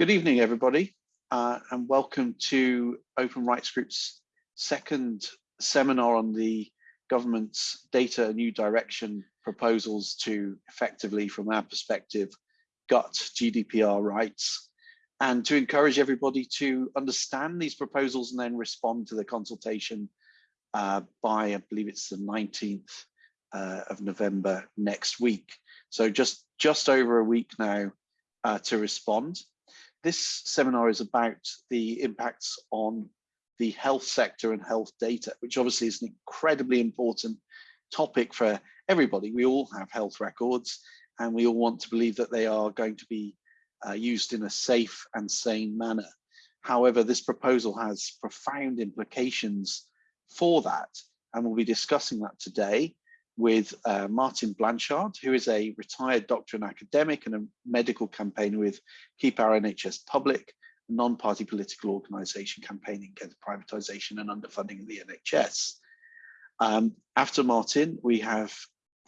Good evening, everybody, uh, and welcome to Open Rights Group's second seminar on the government's data new direction proposals to effectively, from our perspective, gut GDPR rights and to encourage everybody to understand these proposals and then respond to the consultation uh, by, I believe it's the 19th uh, of November next week. So just, just over a week now uh, to respond. This seminar is about the impacts on the health sector and health data, which obviously is an incredibly important topic for everybody. We all have health records and we all want to believe that they are going to be uh, used in a safe and sane manner. However, this proposal has profound implications for that, and we'll be discussing that today with uh, Martin Blanchard, who is a retired doctor and academic and a medical campaigner with Keep Our NHS Public, a non-party political organisation campaigning against privatisation and underfunding of the NHS. Um, after Martin, we have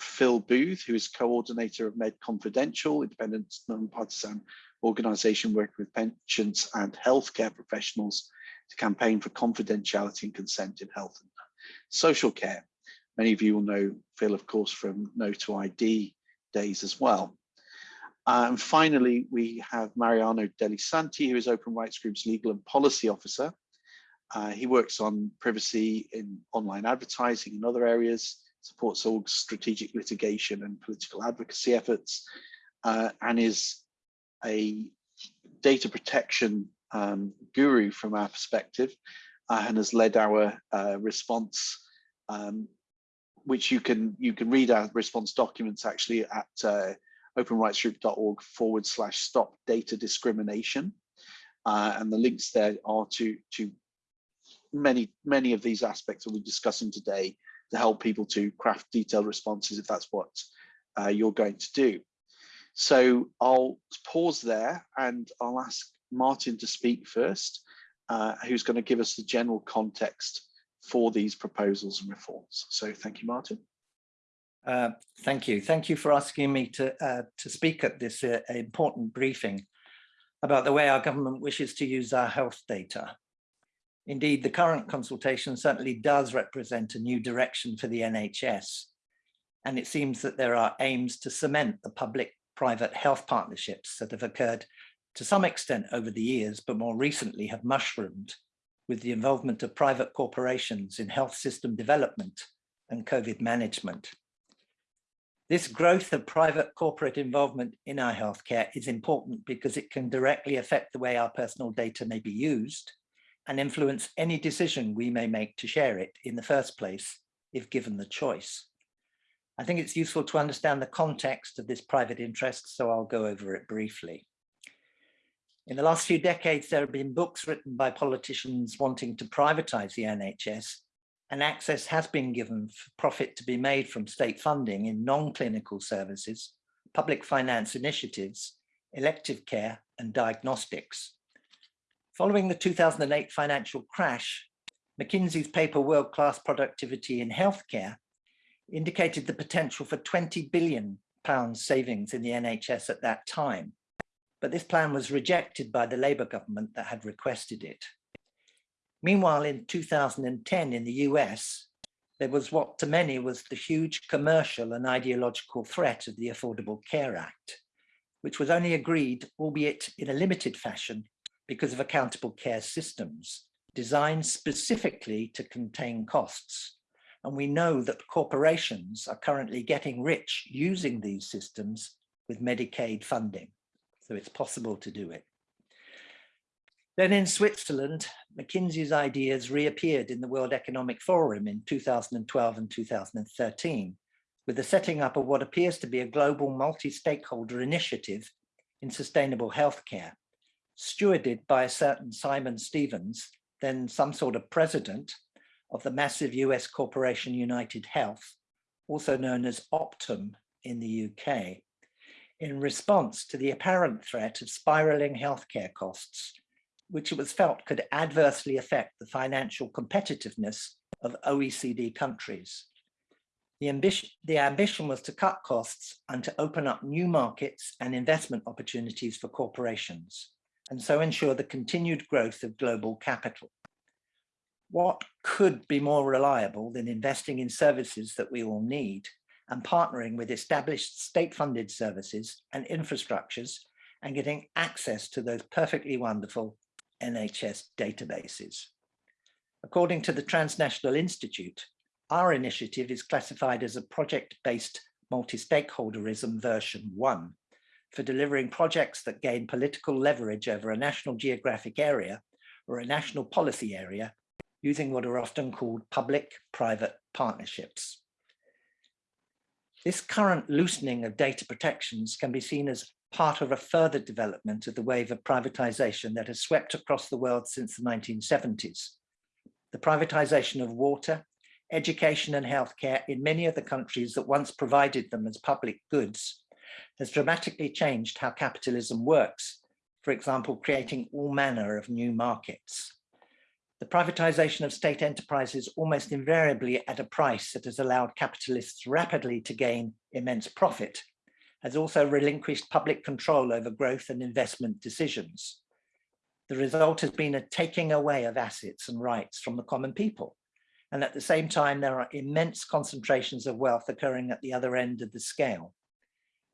Phil Booth, who is coordinator of Med Confidential, independent non-partisan organisation working with pensions and healthcare professionals to campaign for confidentiality and consent in health and social care. Many of you will know Phil, of course, from No to ID days as well. Uh, and finally, we have Mariano delli Santi, who is Open Rights Group's legal and policy officer. Uh, he works on privacy in online advertising and other areas, supports all strategic litigation and political advocacy efforts, uh, and is a data protection um, guru from our perspective uh, and has led our uh, response um, which you can you can read our response documents actually at uh, openrightsgroup.org forward slash stop data discrimination. Uh, and the links there are to, to many, many of these aspects that we're discussing today to help people to craft detailed responses if that's what uh, you're going to do. So I'll pause there and I'll ask Martin to speak first, uh, who's going to give us the general context for these proposals and reforms. So thank you, Martin. Uh, thank you. Thank you for asking me to, uh, to speak at this uh, important briefing about the way our government wishes to use our health data. Indeed, the current consultation certainly does represent a new direction for the NHS. And it seems that there are aims to cement the public-private health partnerships that have occurred to some extent over the years, but more recently have mushroomed with the involvement of private corporations in health system development and COVID management. This growth of private corporate involvement in our healthcare is important because it can directly affect the way our personal data may be used and influence any decision we may make to share it in the first place, if given the choice. I think it's useful to understand the context of this private interest, so I'll go over it briefly. In the last few decades, there have been books written by politicians wanting to privatize the NHS, and access has been given for profit to be made from state funding in non-clinical services, public finance initiatives, elective care, and diagnostics. Following the 2008 financial crash, McKinsey's paper World Class Productivity in Healthcare indicated the potential for 20 billion pounds savings in the NHS at that time but this plan was rejected by the Labour government that had requested it. Meanwhile, in 2010 in the US, there was what to many was the huge commercial and ideological threat of the Affordable Care Act, which was only agreed, albeit in a limited fashion, because of accountable care systems designed specifically to contain costs. And we know that corporations are currently getting rich using these systems with Medicaid funding so it's possible to do it. Then in Switzerland, McKinsey's ideas reappeared in the World Economic Forum in 2012 and 2013, with the setting up of what appears to be a global multi-stakeholder initiative in sustainable healthcare, stewarded by a certain Simon Stevens, then some sort of president of the massive US corporation United Health, also known as Optum in the UK in response to the apparent threat of spiraling healthcare costs, which it was felt could adversely affect the financial competitiveness of OECD countries. The ambition, the ambition was to cut costs and to open up new markets and investment opportunities for corporations, and so ensure the continued growth of global capital. What could be more reliable than investing in services that we all need and partnering with established state-funded services and infrastructures and getting access to those perfectly wonderful NHS databases. According to the Transnational Institute, our initiative is classified as a project-based multi-stakeholderism version one for delivering projects that gain political leverage over a national geographic area or a national policy area using what are often called public-private partnerships. This current loosening of data protections can be seen as part of a further development of the wave of privatization that has swept across the world since the 1970s. The privatization of water, education and healthcare in many of the countries that once provided them as public goods has dramatically changed how capitalism works, for example, creating all manner of new markets. The privatization of state enterprises almost invariably at a price that has allowed capitalists rapidly to gain immense profit, has also relinquished public control over growth and investment decisions. The result has been a taking away of assets and rights from the common people. And at the same time, there are immense concentrations of wealth occurring at the other end of the scale.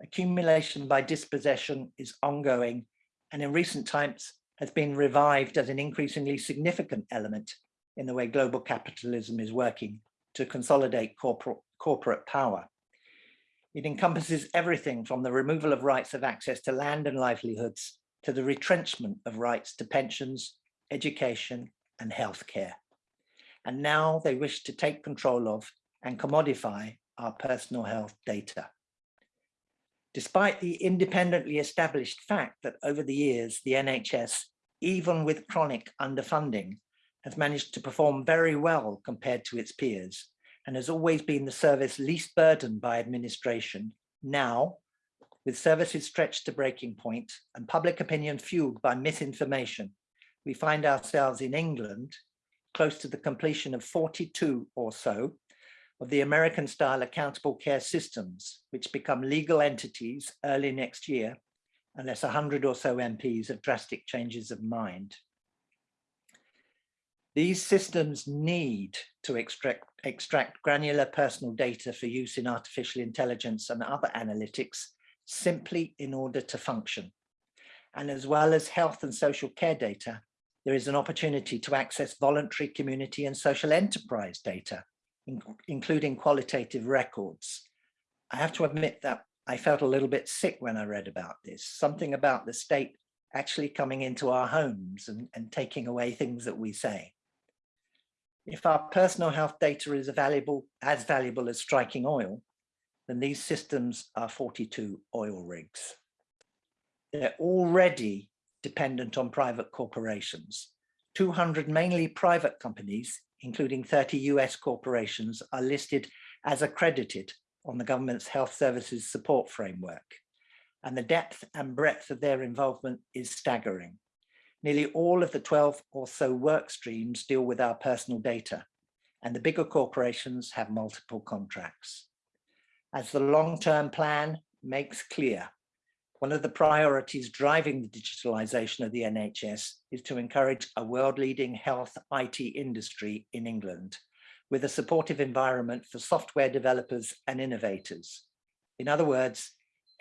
Accumulation by dispossession is ongoing and in recent times has been revived as an increasingly significant element in the way global capitalism is working to consolidate corporate, corporate power. It encompasses everything from the removal of rights of access to land and livelihoods to the retrenchment of rights to pensions, education and healthcare. And now they wish to take control of and commodify our personal health data. Despite the independently established fact that over the years, the NHS, even with chronic underfunding, has managed to perform very well compared to its peers and has always been the service least burdened by administration. Now, with services stretched to breaking point and public opinion fueled by misinformation, we find ourselves in England, close to the completion of 42 or so of the American style accountable care systems, which become legal entities early next year, unless 100 or so MPs have drastic changes of mind. These systems need to extract, extract granular personal data for use in artificial intelligence and other analytics simply in order to function. And as well as health and social care data, there is an opportunity to access voluntary community and social enterprise data in, including qualitative records. I have to admit that I felt a little bit sick when I read about this, something about the state actually coming into our homes and, and taking away things that we say. If our personal health data is valuable, as valuable as striking oil, then these systems are 42 oil rigs. They're already dependent on private corporations. 200 mainly private companies including 30 US corporations, are listed as accredited on the government's health services support framework. And the depth and breadth of their involvement is staggering. Nearly all of the 12 or so work streams deal with our personal data, and the bigger corporations have multiple contracts. As the long-term plan makes clear, one of the priorities driving the digitalization of the NHS is to encourage a world-leading health IT industry in England with a supportive environment for software developers and innovators. In other words,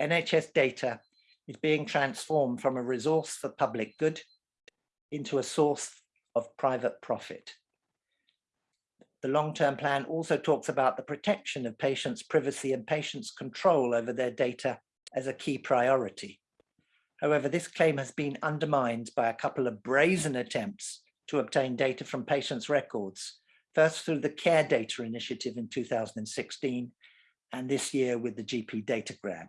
NHS data is being transformed from a resource for public good into a source of private profit. The long-term plan also talks about the protection of patients' privacy and patients' control over their data as a key priority. However, this claim has been undermined by a couple of brazen attempts to obtain data from patients' records, first through the Care Data Initiative in 2016, and this year with the GP Data Grab.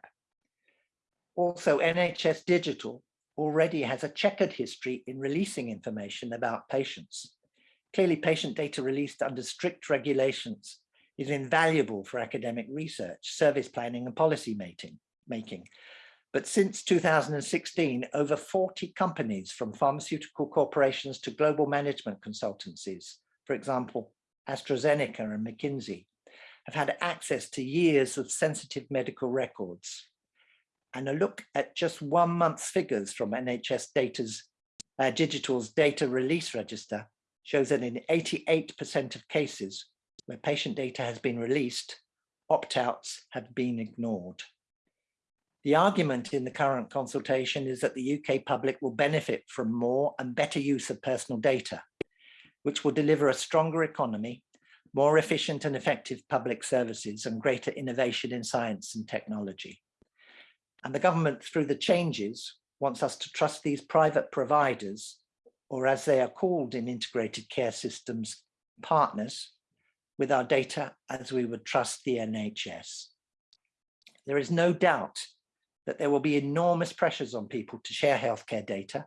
Also, NHS Digital already has a checkered history in releasing information about patients. Clearly, patient data released under strict regulations is invaluable for academic research, service planning and policy making making. But since 2016, over 40 companies from pharmaceutical corporations to global management consultancies, for example, AstraZeneca and McKinsey, have had access to years of sensitive medical records. And a look at just one month's figures from NHS Data's uh, Digital's data release register shows that in 88% of cases where patient data has been released, opt-outs have been ignored. The argument in the current consultation is that the UK public will benefit from more and better use of personal data, which will deliver a stronger economy, more efficient and effective public services and greater innovation in science and technology. And the government, through the changes, wants us to trust these private providers, or as they are called in integrated care systems, partners, with our data as we would trust the NHS. There is no doubt that there will be enormous pressures on people to share healthcare data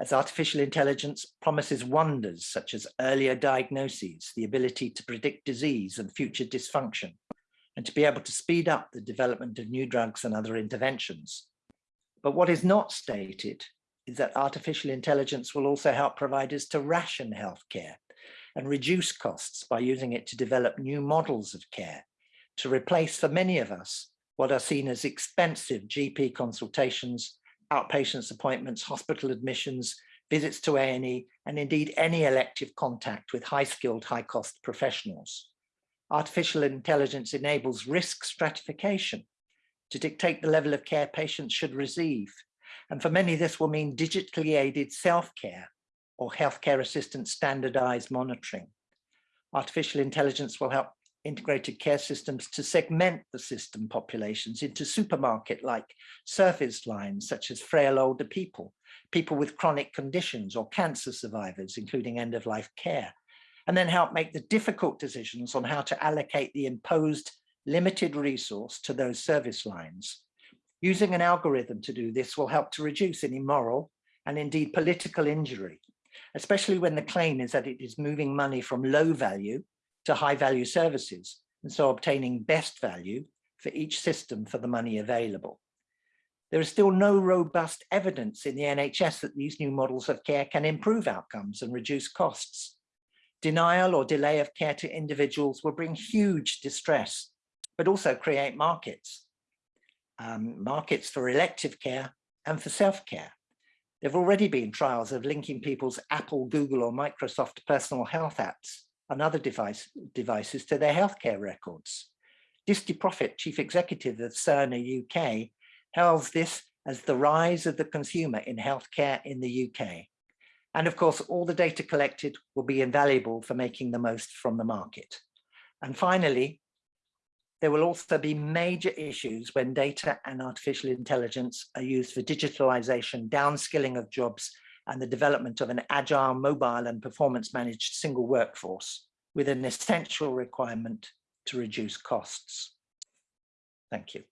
as artificial intelligence promises wonders such as earlier diagnoses, the ability to predict disease and future dysfunction, and to be able to speed up the development of new drugs and other interventions. But what is not stated is that artificial intelligence will also help providers to ration healthcare and reduce costs by using it to develop new models of care, to replace for many of us what are seen as expensive GP consultations outpatients appointments, hospital admissions, visits to A&E, and indeed any elective contact with high-skilled, high-cost professionals. Artificial intelligence enables risk stratification to dictate the level of care patients should receive. And for many, this will mean digitally aided self-care or healthcare assistant standardized monitoring. Artificial intelligence will help integrated care systems to segment the system populations into supermarket-like service lines, such as frail older people, people with chronic conditions or cancer survivors, including end-of-life care, and then help make the difficult decisions on how to allocate the imposed limited resource to those service lines. Using an algorithm to do this will help to reduce any moral and indeed political injury, especially when the claim is that it is moving money from low value to high value services, and so obtaining best value for each system for the money available. There is still no robust evidence in the NHS that these new models of care can improve outcomes and reduce costs. Denial or delay of care to individuals will bring huge distress, but also create markets. Um, markets for elective care and for self-care. There have already been trials of linking people's Apple, Google or Microsoft personal health apps and other device, devices to their healthcare records. Disty Profit, chief executive of Cerner UK, hails this as the rise of the consumer in healthcare in the UK. And of course, all the data collected will be invaluable for making the most from the market. And finally, there will also be major issues when data and artificial intelligence are used for digitalization, downskilling of jobs, and the development of an agile, mobile and performance managed single workforce with an essential requirement to reduce costs. Thank you.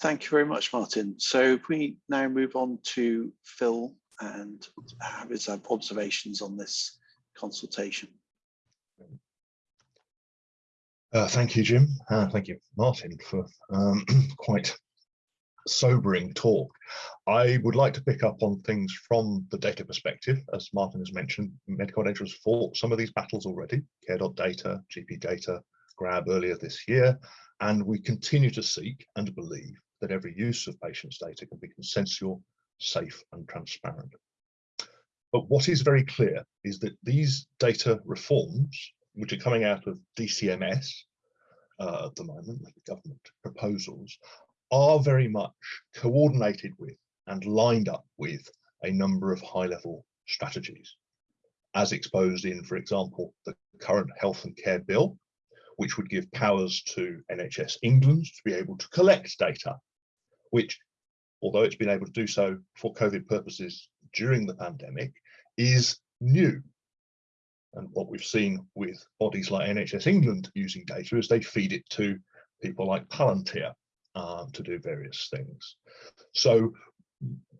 Thank you very much, Martin. So we now move on to Phil and have his observations on this consultation. Uh, thank you, Jim. Uh, thank you, Martin, for um, quite sobering talk. I would like to pick up on things from the data perspective. As Martin has mentioned, medical data has fought some of these battles already, care.data, GP data, GRAB earlier this year, and we continue to seek and believe that every use of patients' data can be consensual, safe and transparent. But what is very clear is that these data reforms, which are coming out of DCMS uh, at the moment, the government proposals, are very much coordinated with and lined up with a number of high level strategies as exposed in, for example, the current health and care bill, which would give powers to NHS England to be able to collect data, which, although it's been able to do so for COVID purposes during the pandemic, is new. And what we've seen with bodies like NHS England using data is they feed it to people like Palantir, um, to do various things. So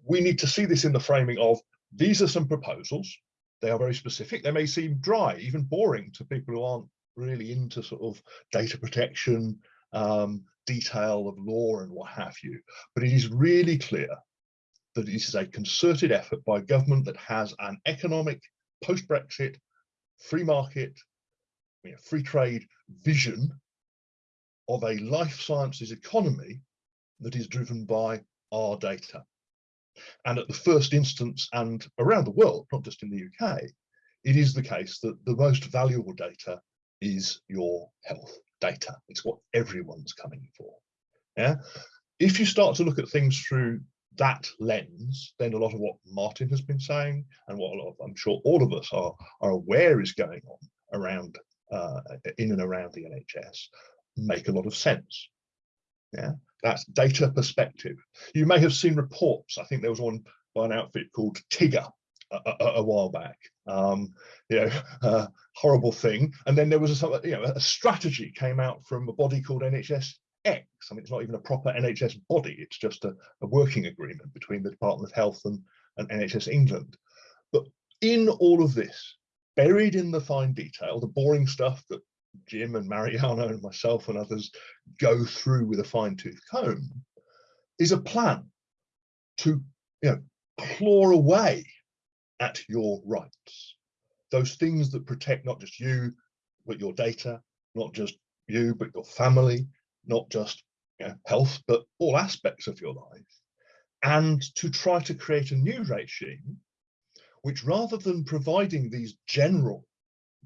we need to see this in the framing of these are some proposals. They are very specific. They may seem dry, even boring to people who aren't really into sort of data protection, um, detail of law and what have you. But it is really clear that this is a concerted effort by government that has an economic post-Brexit free market, you know, free trade vision of a life sciences economy that is driven by our data. And at the first instance and around the world, not just in the UK, it is the case that the most valuable data is your health data. It's what everyone's coming for. Yeah. If you start to look at things through that lens, then a lot of what Martin has been saying and what of, I'm sure all of us are, are aware is going on around uh, in and around the NHS make a lot of sense. Yeah, that's data perspective. You may have seen reports. I think there was one by an outfit called TIGRR a, a, a while back. Um, you know, uh, horrible thing. And then there was a, you know, a strategy came out from a body called NHS X. I mean, it's not even a proper NHS body. It's just a, a working agreement between the Department of Health and, and NHS England. But in all of this, buried in the fine detail, the boring stuff that Jim and Mariano and myself and others go through with a fine tooth comb, is a plan to you know, claw away at your rights. Those things that protect not just you, but your data, not just you, but your family, not just you know, health, but all aspects of your life. And to try to create a new regime, which rather than providing these general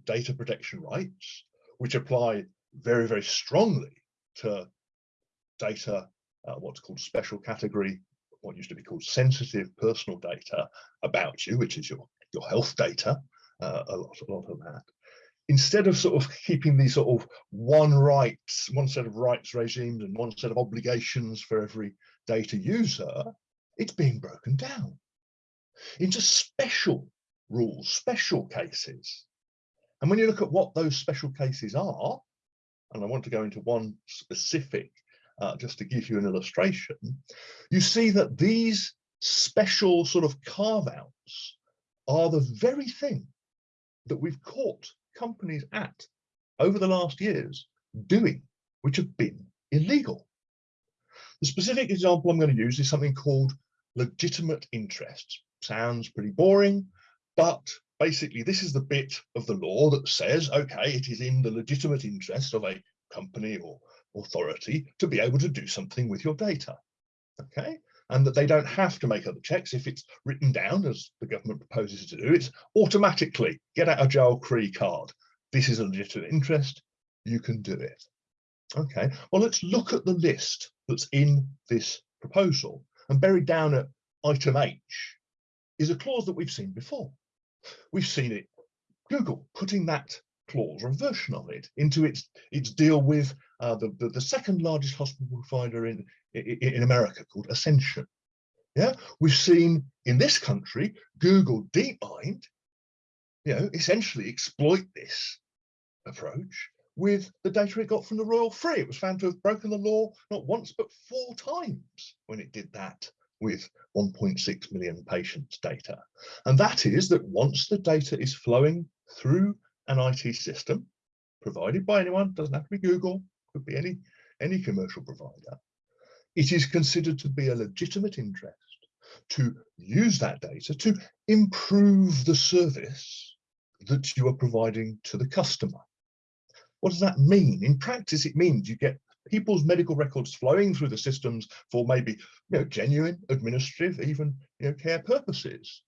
data protection rights, which apply very, very strongly to data, uh, what's called special category what used to be called sensitive personal data about you, which is your, your health data, uh, a, lot, a lot of that. Instead of sort of keeping these sort of one rights, one set of rights regimes and one set of obligations for every data user, it's being broken down into special rules, special cases. And when you look at what those special cases are, and I want to go into one specific uh, just to give you an illustration, you see that these special sort of carve outs are the very thing that we've caught companies at over the last years doing, which have been illegal. The specific example I'm going to use is something called legitimate interests. Sounds pretty boring, but basically this is the bit of the law that says, okay, it is in the legitimate interest of a company or authority to be able to do something with your data. Okay, and that they don't have to make other checks if it's written down as the government proposes to do. It's automatically get out a jail free card. This is a legitimate interest. You can do it. Okay, well, let's look at the list that's in this proposal and buried down at item H is a clause that we've seen before. We've seen it, Google putting that clause or a version of it into its its deal with uh, the, the, the second largest hospital provider in, in in America called Ascension. Yeah, we've seen in this country Google DeepMind, you know, essentially exploit this approach with the data it got from the Royal Free. It was found to have broken the law not once but four times when it did that with 1.6 million patients data. And that is that once the data is flowing through an IT system provided by anyone, doesn't have to be Google, could be any, any commercial provider, it is considered to be a legitimate interest to use that data to improve the service that you are providing to the customer. What does that mean? In practice, it means you get people's medical records flowing through the systems for maybe you know, genuine administrative, even you know, care purposes.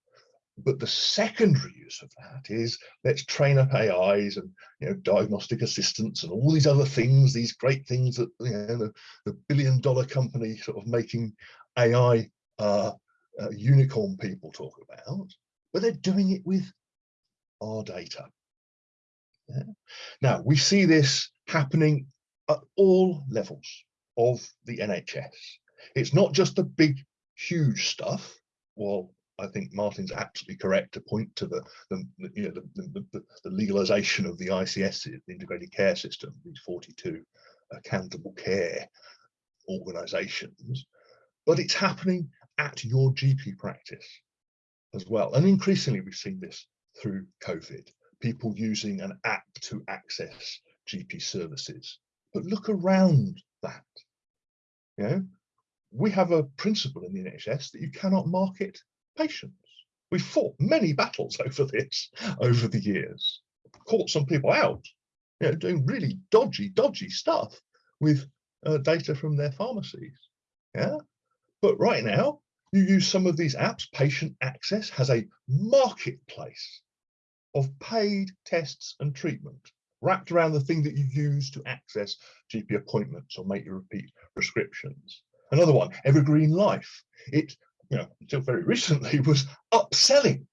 But the secondary use of that is let's train up AIs and you know diagnostic assistants and all these other things, these great things that you know the, the billion dollar company sort of making AI uh, uh, unicorn people talk about, but they're doing it with our data. Yeah. Now we see this happening at all levels of the NHS. It's not just the big, huge stuff. Well, I think Martin's absolutely correct to point to the, the you know the, the, the, legalization of the ICS, the integrated care system, these 42 accountable care organizations, but it's happening at your GP practice as well. And increasingly we've seen this through COVID, people using an app to access GP services. But look around that. You know, we have a principle in the NHS that you cannot market patients. We fought many battles over this over the years, caught some people out, you know, doing really dodgy, dodgy stuff with uh, data from their pharmacies. Yeah, but right now you use some of these apps, Patient Access has a marketplace of paid tests and treatment wrapped around the thing that you use to access GP appointments or make your repeat prescriptions. Another one, Evergreen Life. It, you know, until very recently was upselling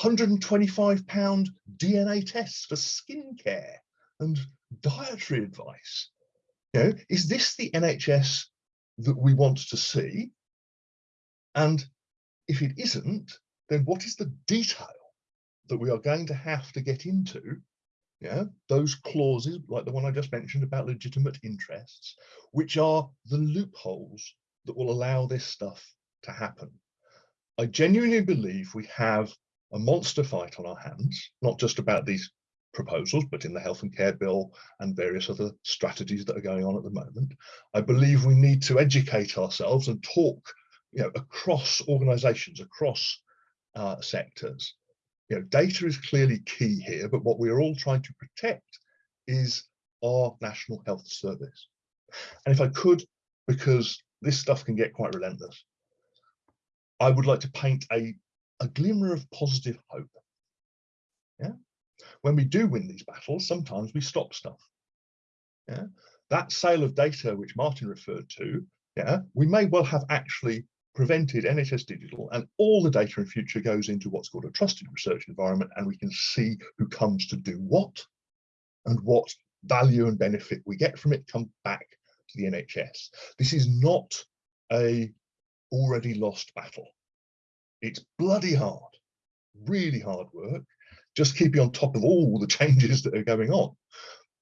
125 pound DNA tests for skincare and dietary advice. You know, is this the NHS that we want to see? And if it isn't, then what is the detail that we are going to have to get into? Yeah, those clauses, like the one I just mentioned about legitimate interests, which are the loopholes that will allow this stuff to happen. I genuinely believe we have a monster fight on our hands, not just about these proposals, but in the health and care bill and various other strategies that are going on at the moment. I believe we need to educate ourselves and talk you know, across organizations, across uh, sectors. You know, data is clearly key here, but what we're all trying to protect is our National Health Service. And if I could, because this stuff can get quite relentless, I would like to paint a, a glimmer of positive hope. Yeah. When we do win these battles, sometimes we stop stuff. Yeah. That sale of data, which Martin referred to, yeah, we may well have actually prevented NHS Digital and all the data in future goes into what's called a trusted research environment and we can see who comes to do what and what value and benefit we get from it come back to the NHS. This is not a already lost battle. It's bloody hard, really hard work, just keeping on top of all the changes that are going on.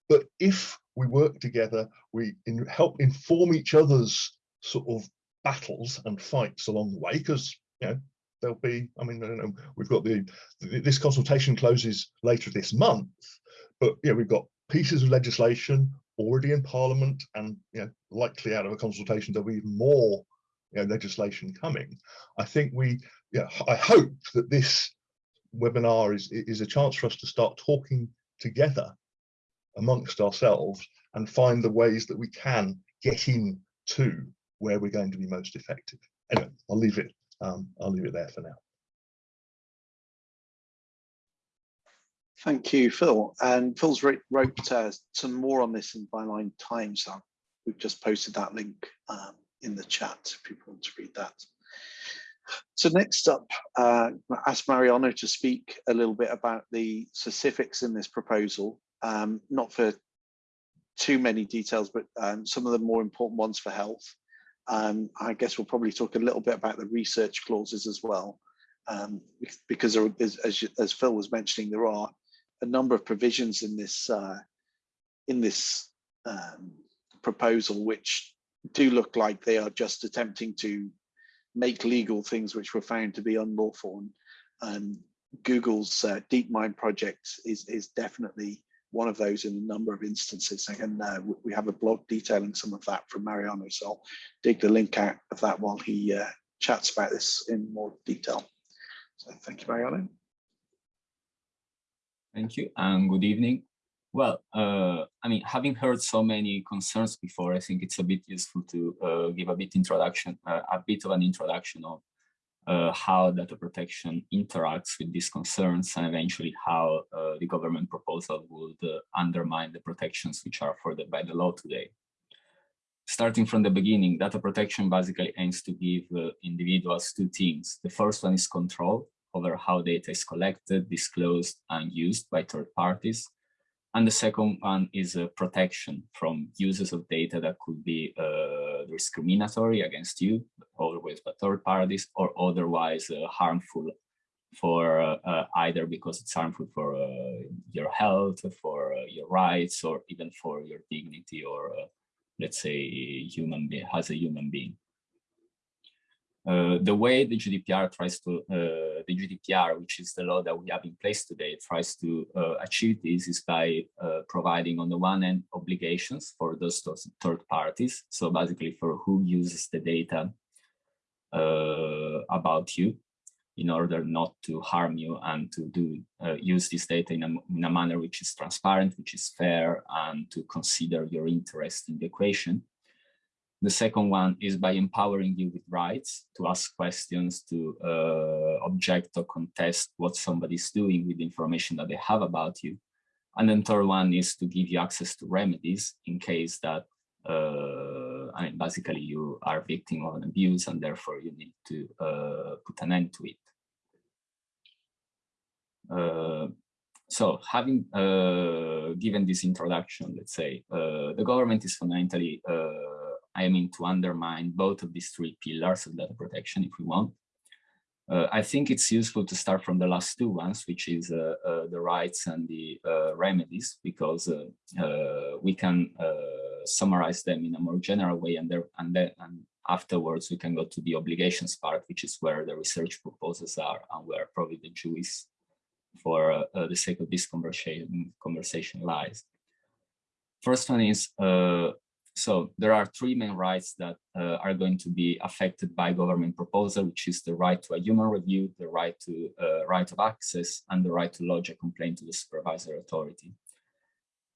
But if we work together, we in, help inform each other's sort of battles and fights along the way because you know there'll be i mean know, we've got the this consultation closes later this month but yeah we've got pieces of legislation already in parliament and you know likely out of a consultation there'll be even more you know legislation coming. I think we yeah i hope that this webinar is is a chance for us to start talking together amongst ourselves and find the ways that we can get in to where we're going to be most effective. Anyway, I'll leave it. Um, I'll leave it there for now. Thank you, Phil. And Phil's wrote, wrote uh, some more on this in Byline Times. So we've just posted that link um, in the chat if people want to read that. So next up, uh, ask Mariano to speak a little bit about the specifics in this proposal, um, not for too many details, but um, some of the more important ones for health. Um, I guess we'll probably talk a little bit about the research clauses as well, um, because as, as, Phil was mentioning, there are a number of provisions in this uh, in this um, proposal which do look like they are just attempting to make legal things which were found to be unlawful. And Google's uh, DeepMind project is is definitely one of those in a number of instances. And uh, we have a blog detailing some of that from Mariano. So I'll dig the link out of that while he uh, chats about this in more detail. So thank you, Mariano. Thank you and good evening. Well, uh, I mean, having heard so many concerns before, I think it's a bit useful to uh, give a bit introduction, uh, a bit of an introduction of uh, how data protection interacts with these concerns and eventually how uh, the government proposal would uh, undermine the protections which are afforded by the law today. Starting from the beginning, data protection basically aims to give uh, individuals two things. The first one is control over how data is collected, disclosed, and used by third parties. And the second one is a protection from uses of data that could be uh, discriminatory against you, always by third parties, or otherwise uh, harmful for uh, uh either because it's harmful for uh, your health, for uh, your rights, or even for your dignity, or let's say human as a human being. Uh, the way the GDPR tries to, uh, the GDPR, which is the law that we have in place today, tries to uh, achieve this is by uh, providing on the one hand obligations for those, those third parties. So basically for who uses the data uh, about you in order not to harm you and to do use this data in a, in a manner which is transparent, which is fair and to consider your interest in the equation. The second one is by empowering you with rights to ask questions, to uh, object or contest what somebody's doing with the information that they have about you. And then third one is to give you access to remedies in case that, uh, I mean, basically you are victim of an abuse and therefore you need to uh, put an end to it. Uh, so having uh, given this introduction, let's say, uh, the government is fundamentally aiming to undermine both of these three pillars of data protection if we want. Uh, I think it's useful to start from the last two ones, which is uh, uh, the rights and the remedies, because we can summarize them in a more general way and, there, and, then, and afterwards we can go to the obligations part, which is where the research proposals are and where probably the juice for uh, uh, the sake of this conversation, conversation lies. First one is, uh, so there are three main rights that uh, are going to be affected by government proposal, which is the right to a human review, the right to uh, right of access, and the right to lodge a complaint to the supervisory authority.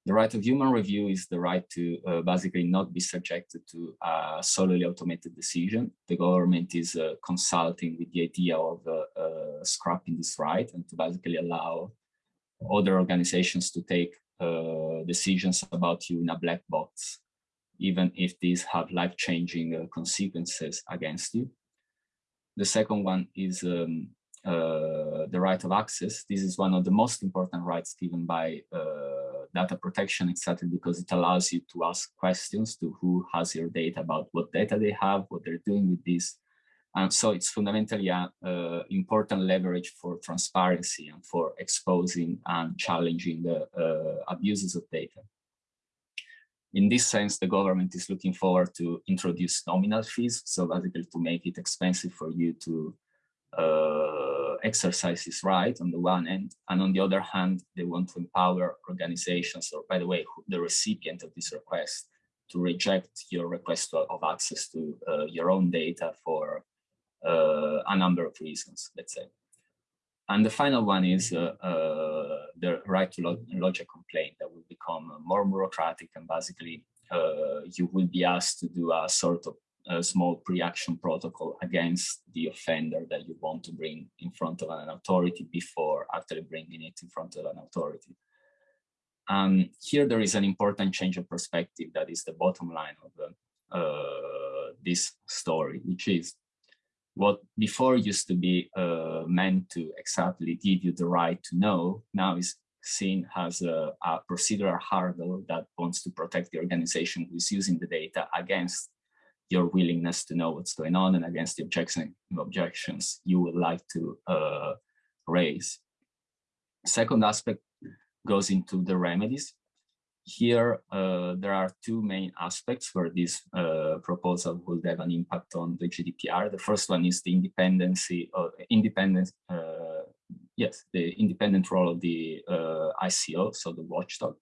The right of human review is the right to uh, basically not be subjected to a solely automated decision. The government is uh, consulting with the idea of uh, uh scrapping this right and to basically allow other organizations to take decisions about you in a black box, even if these have life-changing uh, consequences against you. The second one is um, the right of access. This is one of the most important rights given by data protection exactly because it allows you to ask questions to who has your data about what data they have, what they're doing with this. And so it's fundamentally an uh, important leverage for transparency and for exposing and challenging the uh, abuses of data. In this sense, the government is looking forward to introduce nominal fees, so basically to make it expensive for you to uh, exercise this right on the one end, and on the other hand, they want to empower organizations, or by the way, the recipient of this request, to reject your request of access to uh, your own data for uh, a number of reasons, let's say. And the final one is uh, uh the right to lodge a complaint that will become more bureaucratic and basically uh, you will be asked to do a sort of a small pre-action protocol against the offender that you want to bring in front of an authority before actually bringing it in front of an authority. And here there is an important change of perspective that is the bottom line of the, uh, this story, which is what before used to be uh, meant to exactly give you the right to know, now is seen as a, a procedural hurdle that wants to protect the organization who is using the data against your willingness to know what's going on and against the objection, objections you would like to uh, raise. Second aspect goes into the remedies. Here, uh, there are two main aspects where this uh, proposal would have an impact on the GDPR. The first one is the independency, of independence, uh, yes, the independent role of the uh, ICO, so the watchdog.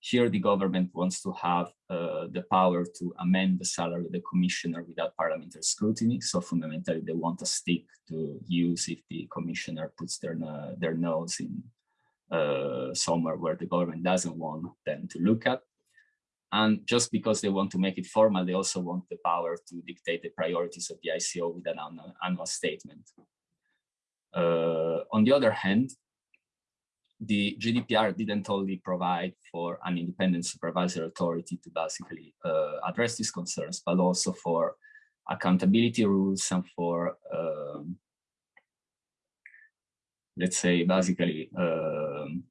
Here, the government wants to have uh, the power to amend the salary of the commissioner without parliamentary scrutiny. So fundamentally, they want a stick to use if the commissioner puts their, uh, their nose in uh, somewhere where the government doesn't want them to look at. And just because they want to make it formal, they also want the power to dictate the priorities of the ICO with an annual statement. Uh, on the other hand, the GDPR didn't only provide for an independent supervisory authority to basically uh, address these concerns, but also for accountability rules and for, um, let's say, basically, um,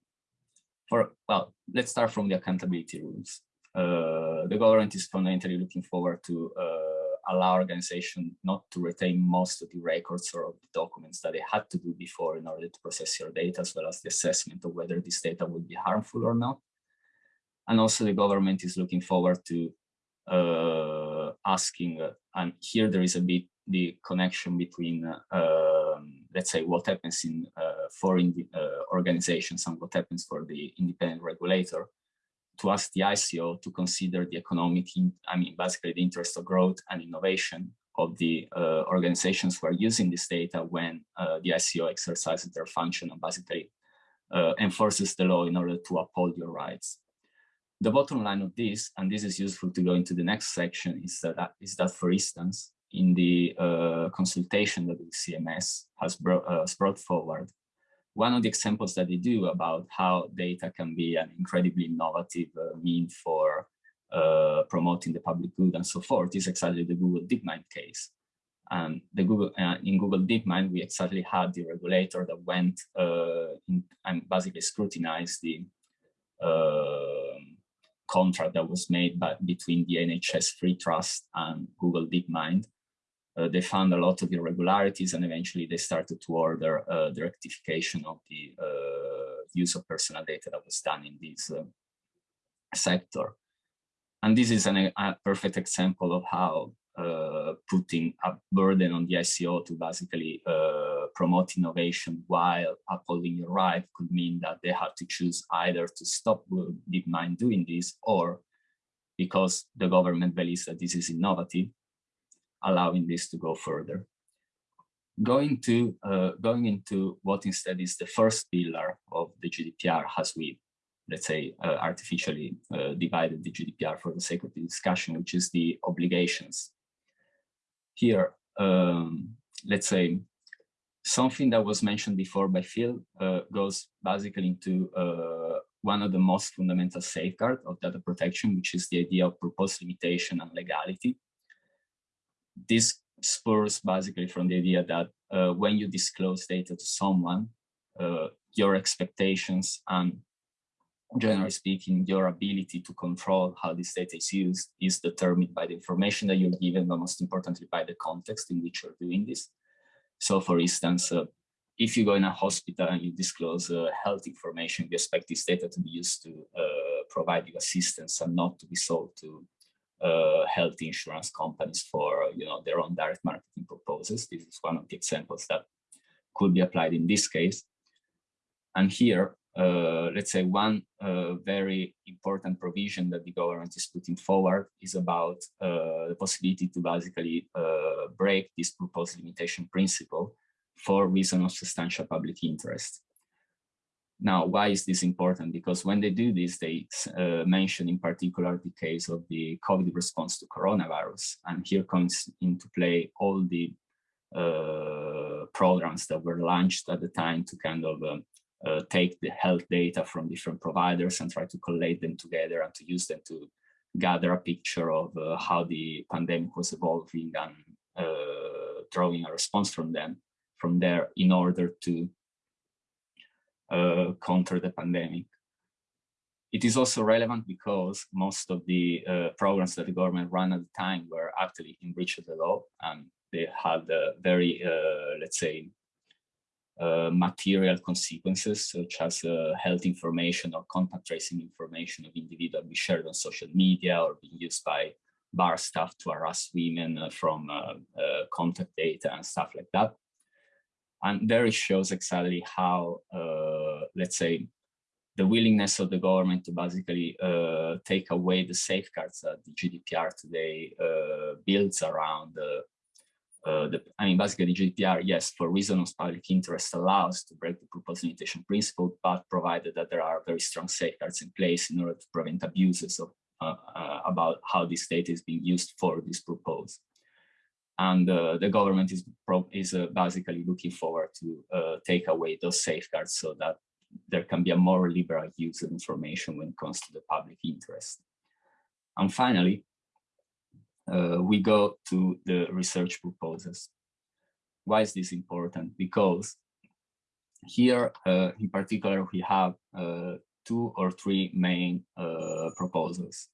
for, well, let's start from the accountability rules. Uh, the government is fundamentally looking forward to uh, allow organization not to retain most of the records or the documents that they had to do before in order to process your data, as well as the assessment of whether this data would be harmful or not. And also the government is looking forward to uh, asking, uh, and here there is a bit the connection between, uh, let's say, what happens in uh, foreign uh, organizations and what happens for the independent regulator to ask the ICO to consider the economic, I mean, basically the interest of growth and innovation of the uh, organizations who are using this data when uh, the ICO exercises their function and basically uh, enforces the law in order to uphold your rights. the bottom line of this, and this is useful to go into the next section, is that, is that for instance, in the uh, consultation that DCMS has, brought, uh, brought forward, one of the examples that they do about how data can be an incredibly innovative uh, mean for uh, promoting the public good and so forth is exactly the Google DeepMind case. And the Google uh, in Google DeepMind, we exactly had the regulator that went uh, in, and basically scrutinized the um, contract that was made by, between the NHS Free Trust and Google DeepMind they found a lot of irregularities and eventually they started to order uh, the rectification of the uh, use of personal data that was done in this uh, sector. And this is an, a perfect example of how uh, putting a burden on the ICO to basically uh, promote innovation while upholding your right could mean that they have to choose either to stop DeepMind doing this or because the government believes that this is innovative, allowing this to go further. Going to uh, going into what instead is the first pillar of the GDPR as we, let's say, uh, artificially uh, divided the GDPR for the sake of the discussion, which is the obligations. Here, um, let's say, something that was mentioned before by Phil uh, goes basically into uh, one of the most fundamental safeguards of data protection, which is the idea of purpose limitation and legality this spurs basically from the idea that uh, when you disclose data to someone, uh, your expectations and generally speaking, your ability to control how this data is used is determined by the information that you're given, but most importantly by the context in which you're doing this. So for instance, uh, if you go in a hospital and you disclose uh, health information, you expect this data to be used to uh, provide you assistance and not to be sold to uh, health insurance companies for you know their own direct marketing purposes. This is one of the examples that could be applied in this case. And here, uh, let's say one uh, very important provision that the government is putting forward is about uh, the possibility to basically uh, break this purpose limitation principle for reason of substantial public interest. Now, why is this important? Because when they do this, they uh, mention in particular the case of the COVID response to coronavirus. And here comes into play all the uh, programs that were launched at the time to kind of um, uh, take the health data from different providers and try to collate them together and to use them to gather a picture of uh, how the pandemic was evolving and uh, drawing a response from them from there in order to uh, counter the pandemic. It is also relevant because most of the uh, programs that the government ran at the time were actually in breach of the law and they had very, uh, let's say, uh, material consequences such as uh, health information or contact tracing information of individuals be shared on social media or being used by bar staff to harass women from contact data and stuff like that. And there it shows exactly how, uh, let's say, the willingness of the government to basically uh, take away the safeguards that the GDPR today uh, builds around the, uh, the, I mean, basically the GDPR, yes, for reasons of public interest allows to break the purpose limitation principle, but provided that there are very strong safeguards in place in order to prevent abuses of, uh, uh, about how this data is being used for this purpose and uh, the government is is uh, basically looking forward to uh, take away those safeguards so that there can be a more liberal use of information when it comes to the public interest. And finally, uh, we go to the research proposals. Why is this important? Because here, uh, in particular, we have uh, two or three main proposals.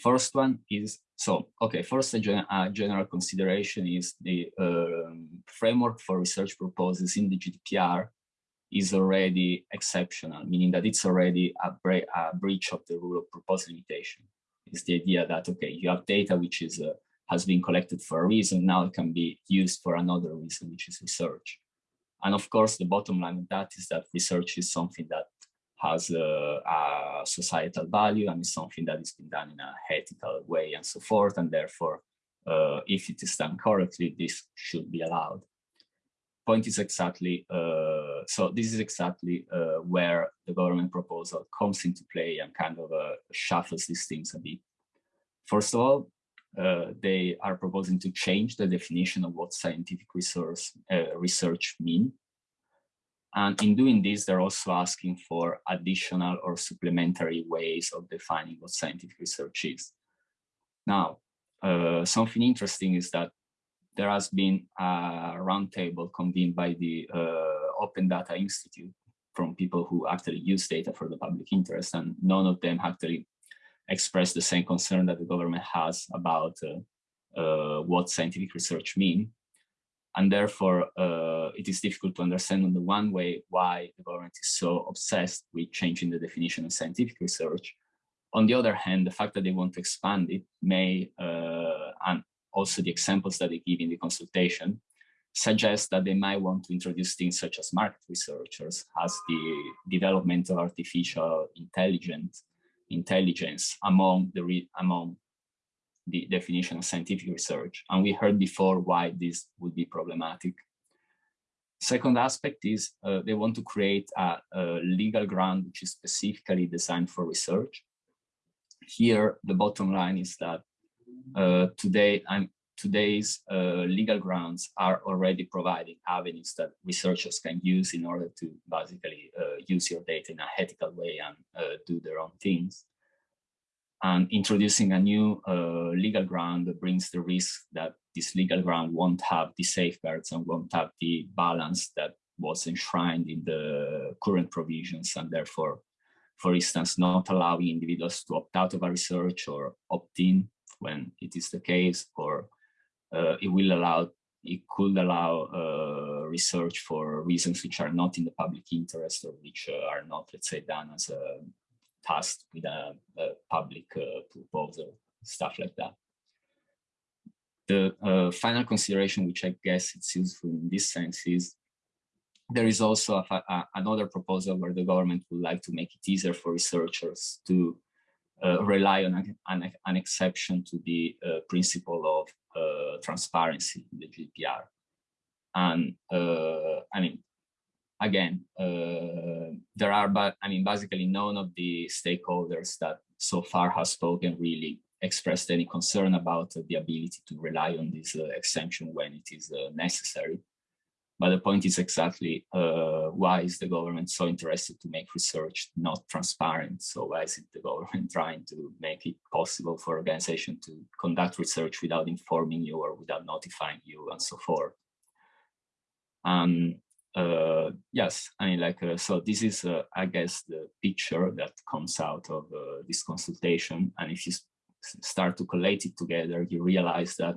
First one is, so, okay, first a, gen a general consideration is the um, framework for research proposals in the GDPR is already exceptional, meaning that it's already a, a breach of the rule of purpose limitation. It's the idea that, okay, you have data which is uh, has been collected for a reason, now it can be used for another reason, which is research. And of course, the bottom line of that is that research is something that has a, a, societal value and is something that is been done in a ethical way and so forth. And therefore, uh, if it is done correctly, this should be allowed. point is exactly, uh, so this is exactly uh, where the government proposal comes into play and kind of uh, shuffles these things a bit. First of all, uh, they are proposing to change the definition of what scientific resource, uh, research mean. And in doing this, they're also asking for additional or supplementary ways of defining what scientific research is. Now, uh, something interesting is that there has been a roundtable convened by the uh, Open Data Institute from people who actually use data for the public interest, and none of them actually expressed the same concern that the government has about uh, uh, what scientific research mean. And therefore, uh, it is difficult to understand on the one way why the government is so obsessed with changing the definition of scientific research. On the other hand, the fact that they want to expand it may, uh, and also the examples that they give in the consultation, suggest that they might want to introduce things such as market researchers as the development of artificial intelligence intelligence among the among the definition of scientific research. And we heard before why this would be problematic. Second aspect is uh, they want to create a, a, legal ground which is specifically designed for research. Here, the bottom line is that uh, today I'm, today's uh, legal grounds are already providing avenues that researchers can use in order to basically uh, use your data in a ethical way and uh, do their own things. And introducing a new uh, legal ground brings the risk that this legal ground won't have the safeguards and won't have the balance that was enshrined in the current provisions and therefore, for instance, not allowing individuals to opt out of a research or opt in when it is the case, or uh, it will allow, it could allow uh, research for reasons which are not in the public interest or which uh, are not, let's say, done as a task with a, a public uh, proposal, stuff like that. The uh, final consideration, which I guess it's useful in this sense, is there is also a, a, another proposal where the government would like to make it easier for researchers to uh, rely on an, an, exception to the uh, principle of uh, transparency in the GDPR. And uh, I mean, again, uh, there are, but I mean, basically none of the stakeholders that so far have spoken really expressed any concern about the ability to rely on this exemption when it is necessary. But the point is exactly uh, why is the government so interested to make research not transparent? So why is it the government trying to make it possible for organization to conduct research without informing you or without notifying you and so forth? Um, uh, yes, I mean, like, uh, so this is, uh, I guess, the picture that comes out of uh, this consultation. And if you start to collate it together, you realize that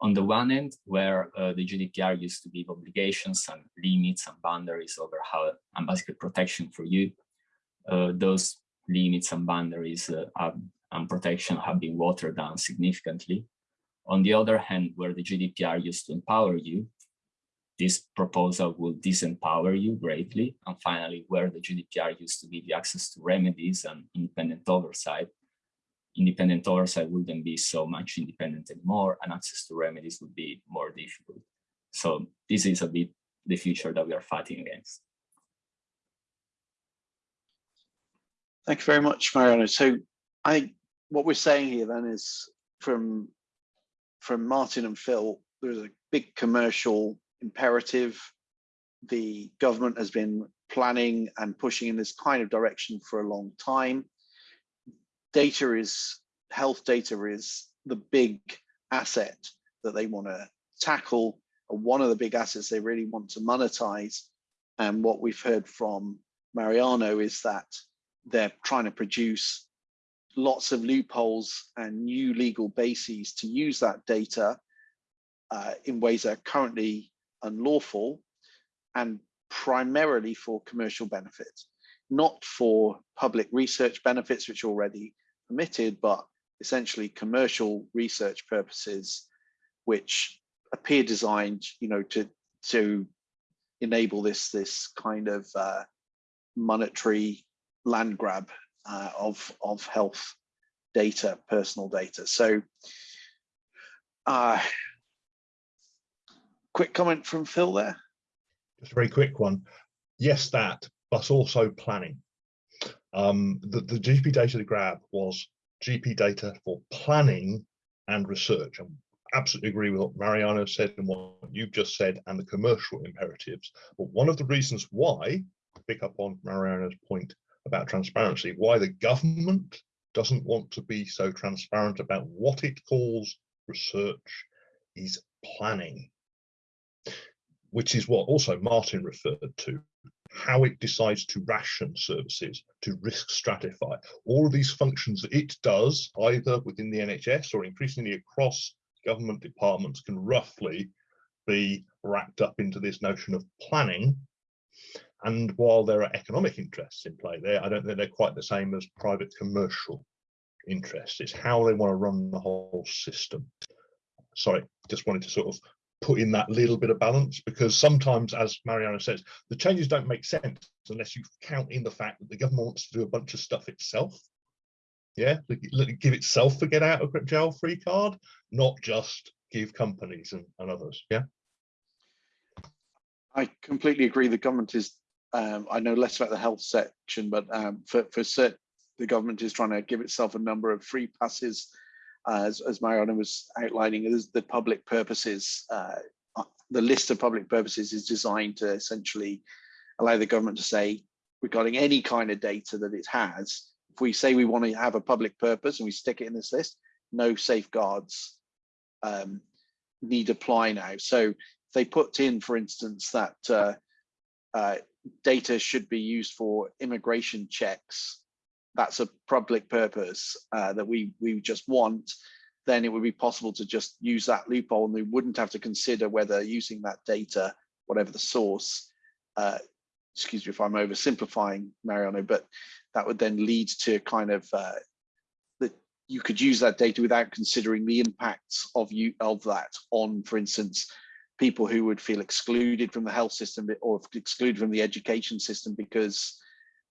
on the one end, where uh, the GDPR used to give obligations and limits and boundaries over how and basically protection for you, uh, those limits and boundaries have, and protection have been watered down significantly. On the other hand, where the GDPR used to empower you, this proposal will disempower you greatly. And finally, where the GDPR used to give you access to remedies and independent oversight, independent oversight wouldn't be so much independent anymore and access to remedies would be more difficult. So this is a bit the future that we are fighting against. Thank you very much, Mariano. So I what we're saying here then is from from Martin and Phil, there's a big commercial imperative. The government has been planning and pushing in this kind of direction for a long time data is health data is the big asset that they want to tackle one of the big assets they really want to monetize and what we've heard from Mariano is that they're trying to produce lots of loopholes and new legal bases to use that data uh, in ways that are currently unlawful and primarily for commercial benefits, not for public research benefits, which are already permitted, but essentially commercial research purposes, which appear designed, you know, to to enable this this kind of uh, monetary land grab uh, of of health data, personal data. So, uh, quick comment from Phil there. Just a very quick one. Yes, that, but also planning. Um, the, the GP data to grab was GP data for planning and research. And absolutely agree with what Mariano said and what you've just said and the commercial imperatives. But one of the reasons why, pick up on Mariano's point about transparency, why the government doesn't want to be so transparent about what it calls research is planning, which is what also Martin referred to, how it decides to ration services, to risk stratify, all of these functions that it does either within the NHS or increasingly across government departments can roughly be wrapped up into this notion of planning. And while there are economic interests in play there, I don't think they're quite the same as private commercial interests. It's how they want to run the whole system. Sorry, just wanted to sort of put in that little bit of balance because sometimes, as Mariano says, the changes don't make sense unless you count in the fact that the government wants to do a bunch of stuff itself. Yeah give itself a get out of jail free card not just give companies and, and others. Yeah. I completely agree. The government is um, i know less about the health section but um, for for the government is trying to give itself a number of free passes as, as Mariano was outlining is the public purposes uh, the list of public purposes is designed to essentially allow the government to say regarding any kind of data that it has if we say we want to have a public purpose and we stick it in this list, no safeguards um, need apply now. So they put in, for instance, that uh, uh, data should be used for immigration checks, that's a public purpose uh, that we, we just want, then it would be possible to just use that loophole and we wouldn't have to consider whether using that data, whatever the source, uh, excuse me if I'm oversimplifying Mariano, but that would then lead to kind of uh, that you could use that data without considering the impacts of you of that on, for instance, people who would feel excluded from the health system or excluded from the education system because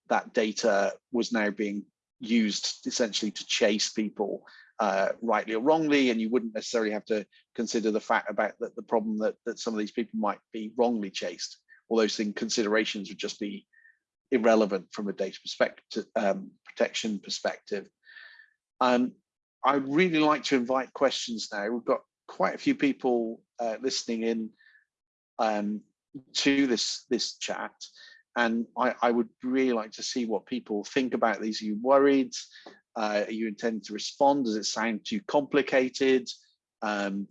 that data was now being used essentially to chase people uh, rightly or wrongly, and you wouldn't necessarily have to consider the fact about that the problem that, that some of these people might be wrongly chased. All those things considerations would just be irrelevant from a data perspective, um, protection perspective. Um, I'd really like to invite questions now. We've got quite a few people uh, listening in um, to this this chat, and I, I, would really like to see what people think about these. Are you worried? Uh, are you intending to respond? Does it sound too complicated? Um,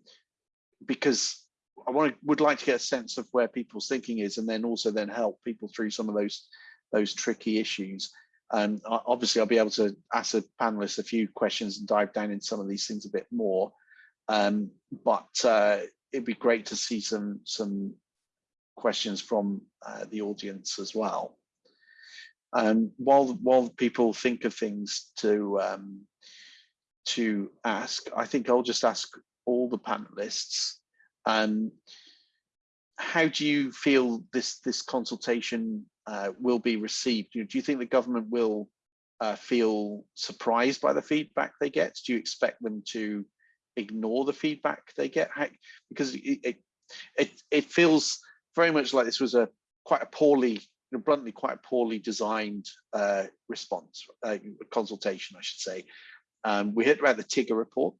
because I want to, would like to get a sense of where people's thinking is, and then also then help people through some of those those tricky issues. And obviously, I'll be able to ask the panelists a few questions and dive down in some of these things a bit more. Um, but uh, it'd be great to see some some questions from uh, the audience as well. Um, while while people think of things to um, to ask, I think I'll just ask all the panelists. Um, how do you feel this this consultation uh, will be received? Do you think the government will uh, feel surprised by the feedback they get? Do you expect them to ignore the feedback they get? How, because it, it, it it feels very much like this was a quite a poorly, you know, bluntly quite a poorly designed uh, response, uh, consultation, I should say. Um, we heard about the TIGRR report.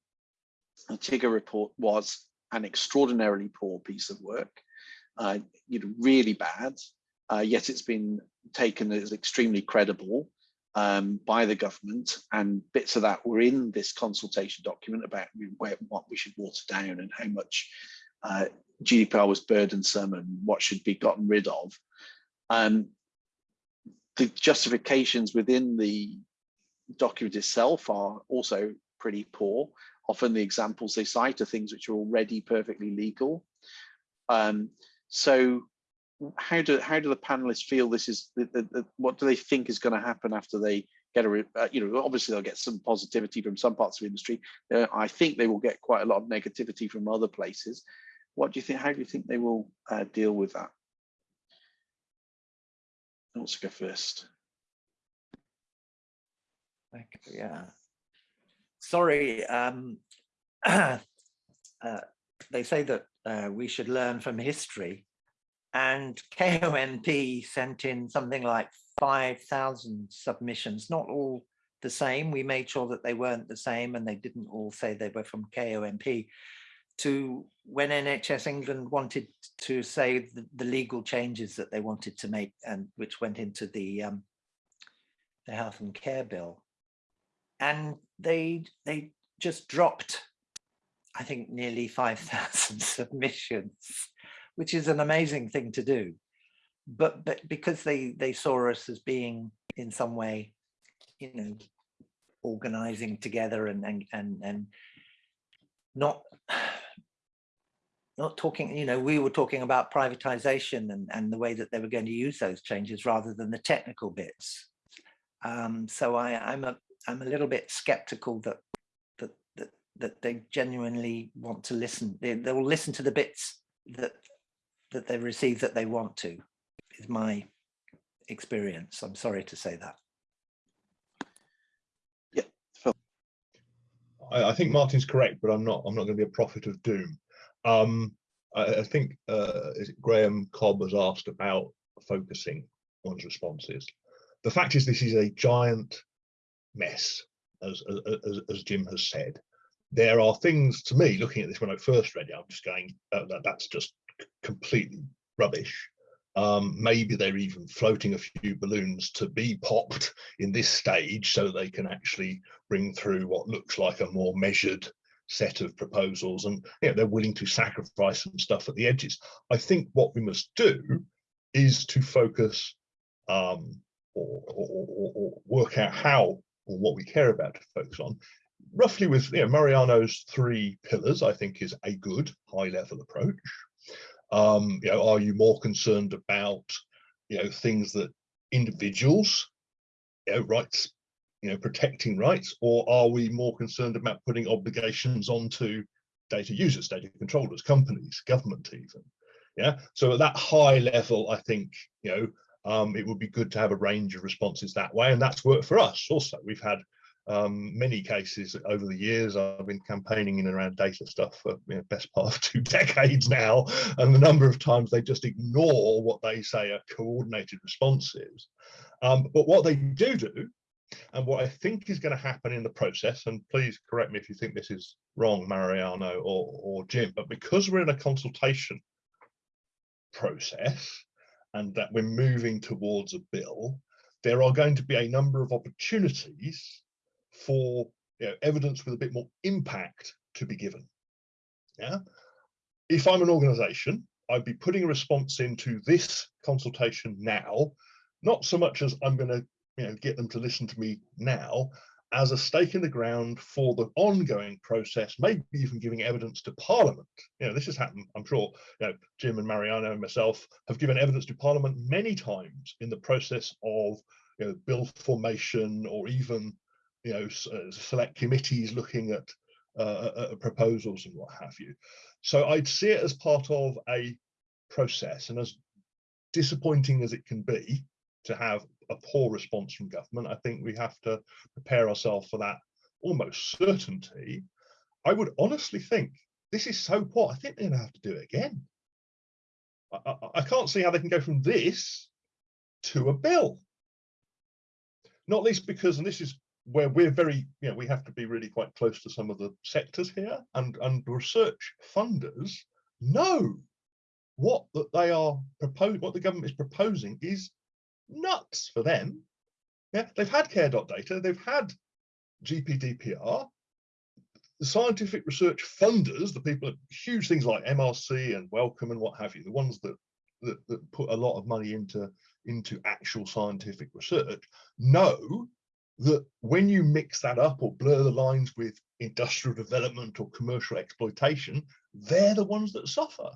The TIGRR report was an extraordinarily poor piece of work, uh, you know, really bad uh, yet it's been taken as extremely credible um, by the government and bits of that were in this consultation document about where, what we should water down and how much uh, GDPR was burdensome and what should be gotten rid of. Um, the justifications within the document itself are also pretty poor. Often the examples they cite are things which are already perfectly legal. Um, so how do how do the panelists feel this is what do they think is going to happen after they get a uh, you know obviously they'll get some positivity from some parts of the industry uh, i think they will get quite a lot of negativity from other places what do you think how do you think they will uh, deal with that? Let's go first? Yeah. Sorry um uh, they say that uh, we should learn from history. And KONP sent in something like 5,000 submissions, not all the same. We made sure that they weren't the same and they didn't all say they were from KONP to when NHS England wanted to say the, the legal changes that they wanted to make and which went into the um, the health and care bill. And they they just dropped, I think, nearly 5,000 submissions, which is an amazing thing to do. But, but because they, they saw us as being in some way, you know, organizing together and, and, and, and not, not talking, you know, we were talking about privatization and, and the way that they were going to use those changes rather than the technical bits. Um, so I, I'm a I'm a little bit skeptical that that that that they genuinely want to listen. They, they will listen to the bits that that they receive that they want to. Is my experience. I'm sorry to say that. Yeah. I, I think Martin's correct, but I'm not. I'm not going to be a prophet of doom. Um, I, I think uh, Graham Cobb has asked about focusing one's responses. The fact is, this is a giant mess, as, as, as Jim has said. There are things to me, looking at this when I first read it, I'm just going, uh, that, that's just completely rubbish. Um, maybe they're even floating a few balloons to be popped in this stage so they can actually bring through what looks like a more measured set of proposals and you know, they're willing to sacrifice some stuff at the edges. I think what we must do is to focus um, or, or, or, or, work out how or what we care about to focus on. Roughly with you know, Mariano's three pillars, I think is a good high level approach. Um, you know, are you more concerned about you know things that individuals, you know, rights, you know, protecting rights, or are we more concerned about putting obligations onto data users, data controllers, companies, government even? Yeah. So at that high level, I think you know um, it would be good to have a range of responses that way. And that's worked for us also. We've had um, many cases over the years. I've been campaigning in and around data stuff for you know, best part of two decades now. And the number of times they just ignore what they say are coordinated responses. Um, but what they do do, and what I think is going to happen in the process, and please correct me if you think this is wrong, Mariano or, or Jim, but because we're in a consultation process, and that we're moving towards a bill, there are going to be a number of opportunities for you know, evidence with a bit more impact to be given. Yeah. If I'm an organization, I'd be putting a response into this consultation now, not so much as I'm going to you know, get them to listen to me now, as a stake in the ground for the ongoing process, maybe even giving evidence to Parliament. You know, this has happened, I'm sure, you know, Jim and Mariano and myself have given evidence to Parliament many times in the process of you know, bill formation or even, you know, uh, select committees looking at uh, uh, proposals and what have you. So I'd see it as part of a process and as disappointing as it can be to have a poor response from government. I think we have to prepare ourselves for that almost certainty. I would honestly think this is so poor. I think they're going to have to do it again. I, I, I can't see how they can go from this to a bill. Not least because, and this is where we're very, you know, we have to be really quite close to some of the sectors here and, and research funders know what that they are proposing, what the government is proposing is nuts for them. Yeah, they've had care.data, they've had GPDPR. The scientific research funders, the people at huge things like MRC and Wellcome and what have you, the ones that, that, that put a lot of money into, into actual scientific research, know that when you mix that up or blur the lines with industrial development or commercial exploitation, they're the ones that suffer.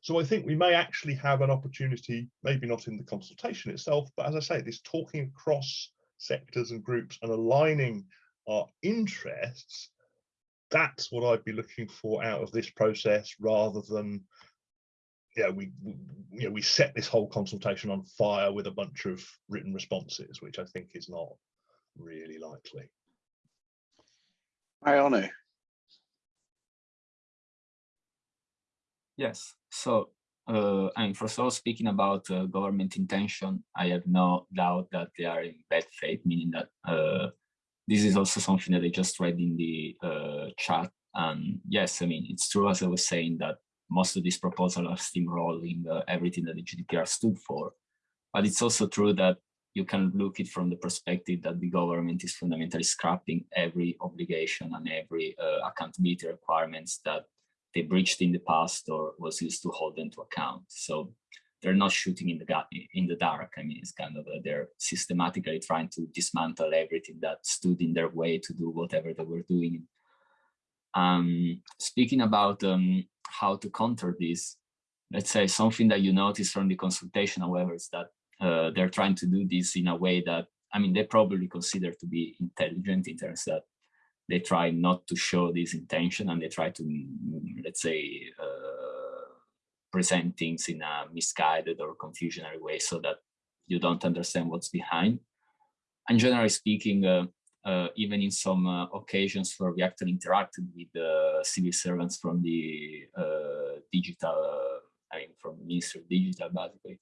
So I think we may actually have an opportunity, maybe not in the consultation itself, but as I say, this talking across sectors and groups and aligning our interests, that's what I'd be looking for out of this process rather than yeah, we, we you know we set this whole consultation on fire with a bunch of written responses, which I think is not really likely. Mariano. Yes. So uh, I mean, first of all, speaking about uh, government intention, I have no doubt that they are in bad faith, meaning that uh, this is also something that I just read in the uh, chat. And yes, I mean, it's true, as I was saying, that most of these proposals are steamrolling uh, everything that the GDPR stood for. But it's also true that you can look it from the perspective that the government is fundamentally scrapping every obligation and every uh, accountability requirements that they breached in the past or was used to hold them to account. So they're not shooting in the in the dark. I mean, it's kind of uh, they're systematically trying to dismantle everything that stood in their way to do whatever they were doing. Um, speaking about um, how to counter this, let's say something that you notice from the consultation, however, is that uh, they're trying to do this in a way that, I mean, they probably consider to be intelligent in terms that they try not to show this intention and they try to, mm, let's say, uh, present things in a misguided or confusionary way so that you don't understand what's behind. And generally speaking, uh, uh, even in some uh, occasions where we actually interacted with the civil servants from the uh, digital, uh, I mean, from Ministry of Digital, basically,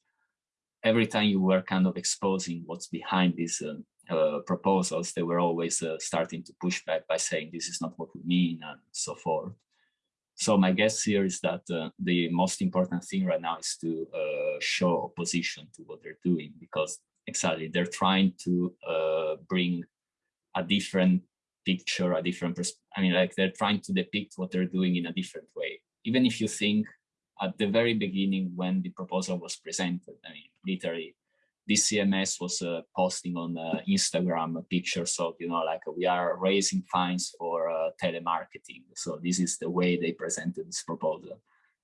every time you were kind of exposing what's behind these uh, proposals, they were always uh, starting to push back by saying this is not what we mean and so forth. So my guess here is that uh, the most important thing right now is to uh, show opposition to what they're doing because exactly they're trying to uh, bring a different picture, a different, perspective. I mean, like they're trying to depict what they're doing in a different way. Even if you think at the very beginning when the proposal was presented, I mean, literally, DCMS was uh, posting on uh, Instagram pictures of, you know, like we are raising fines for uh, telemarketing. So this is the way they presented this proposal.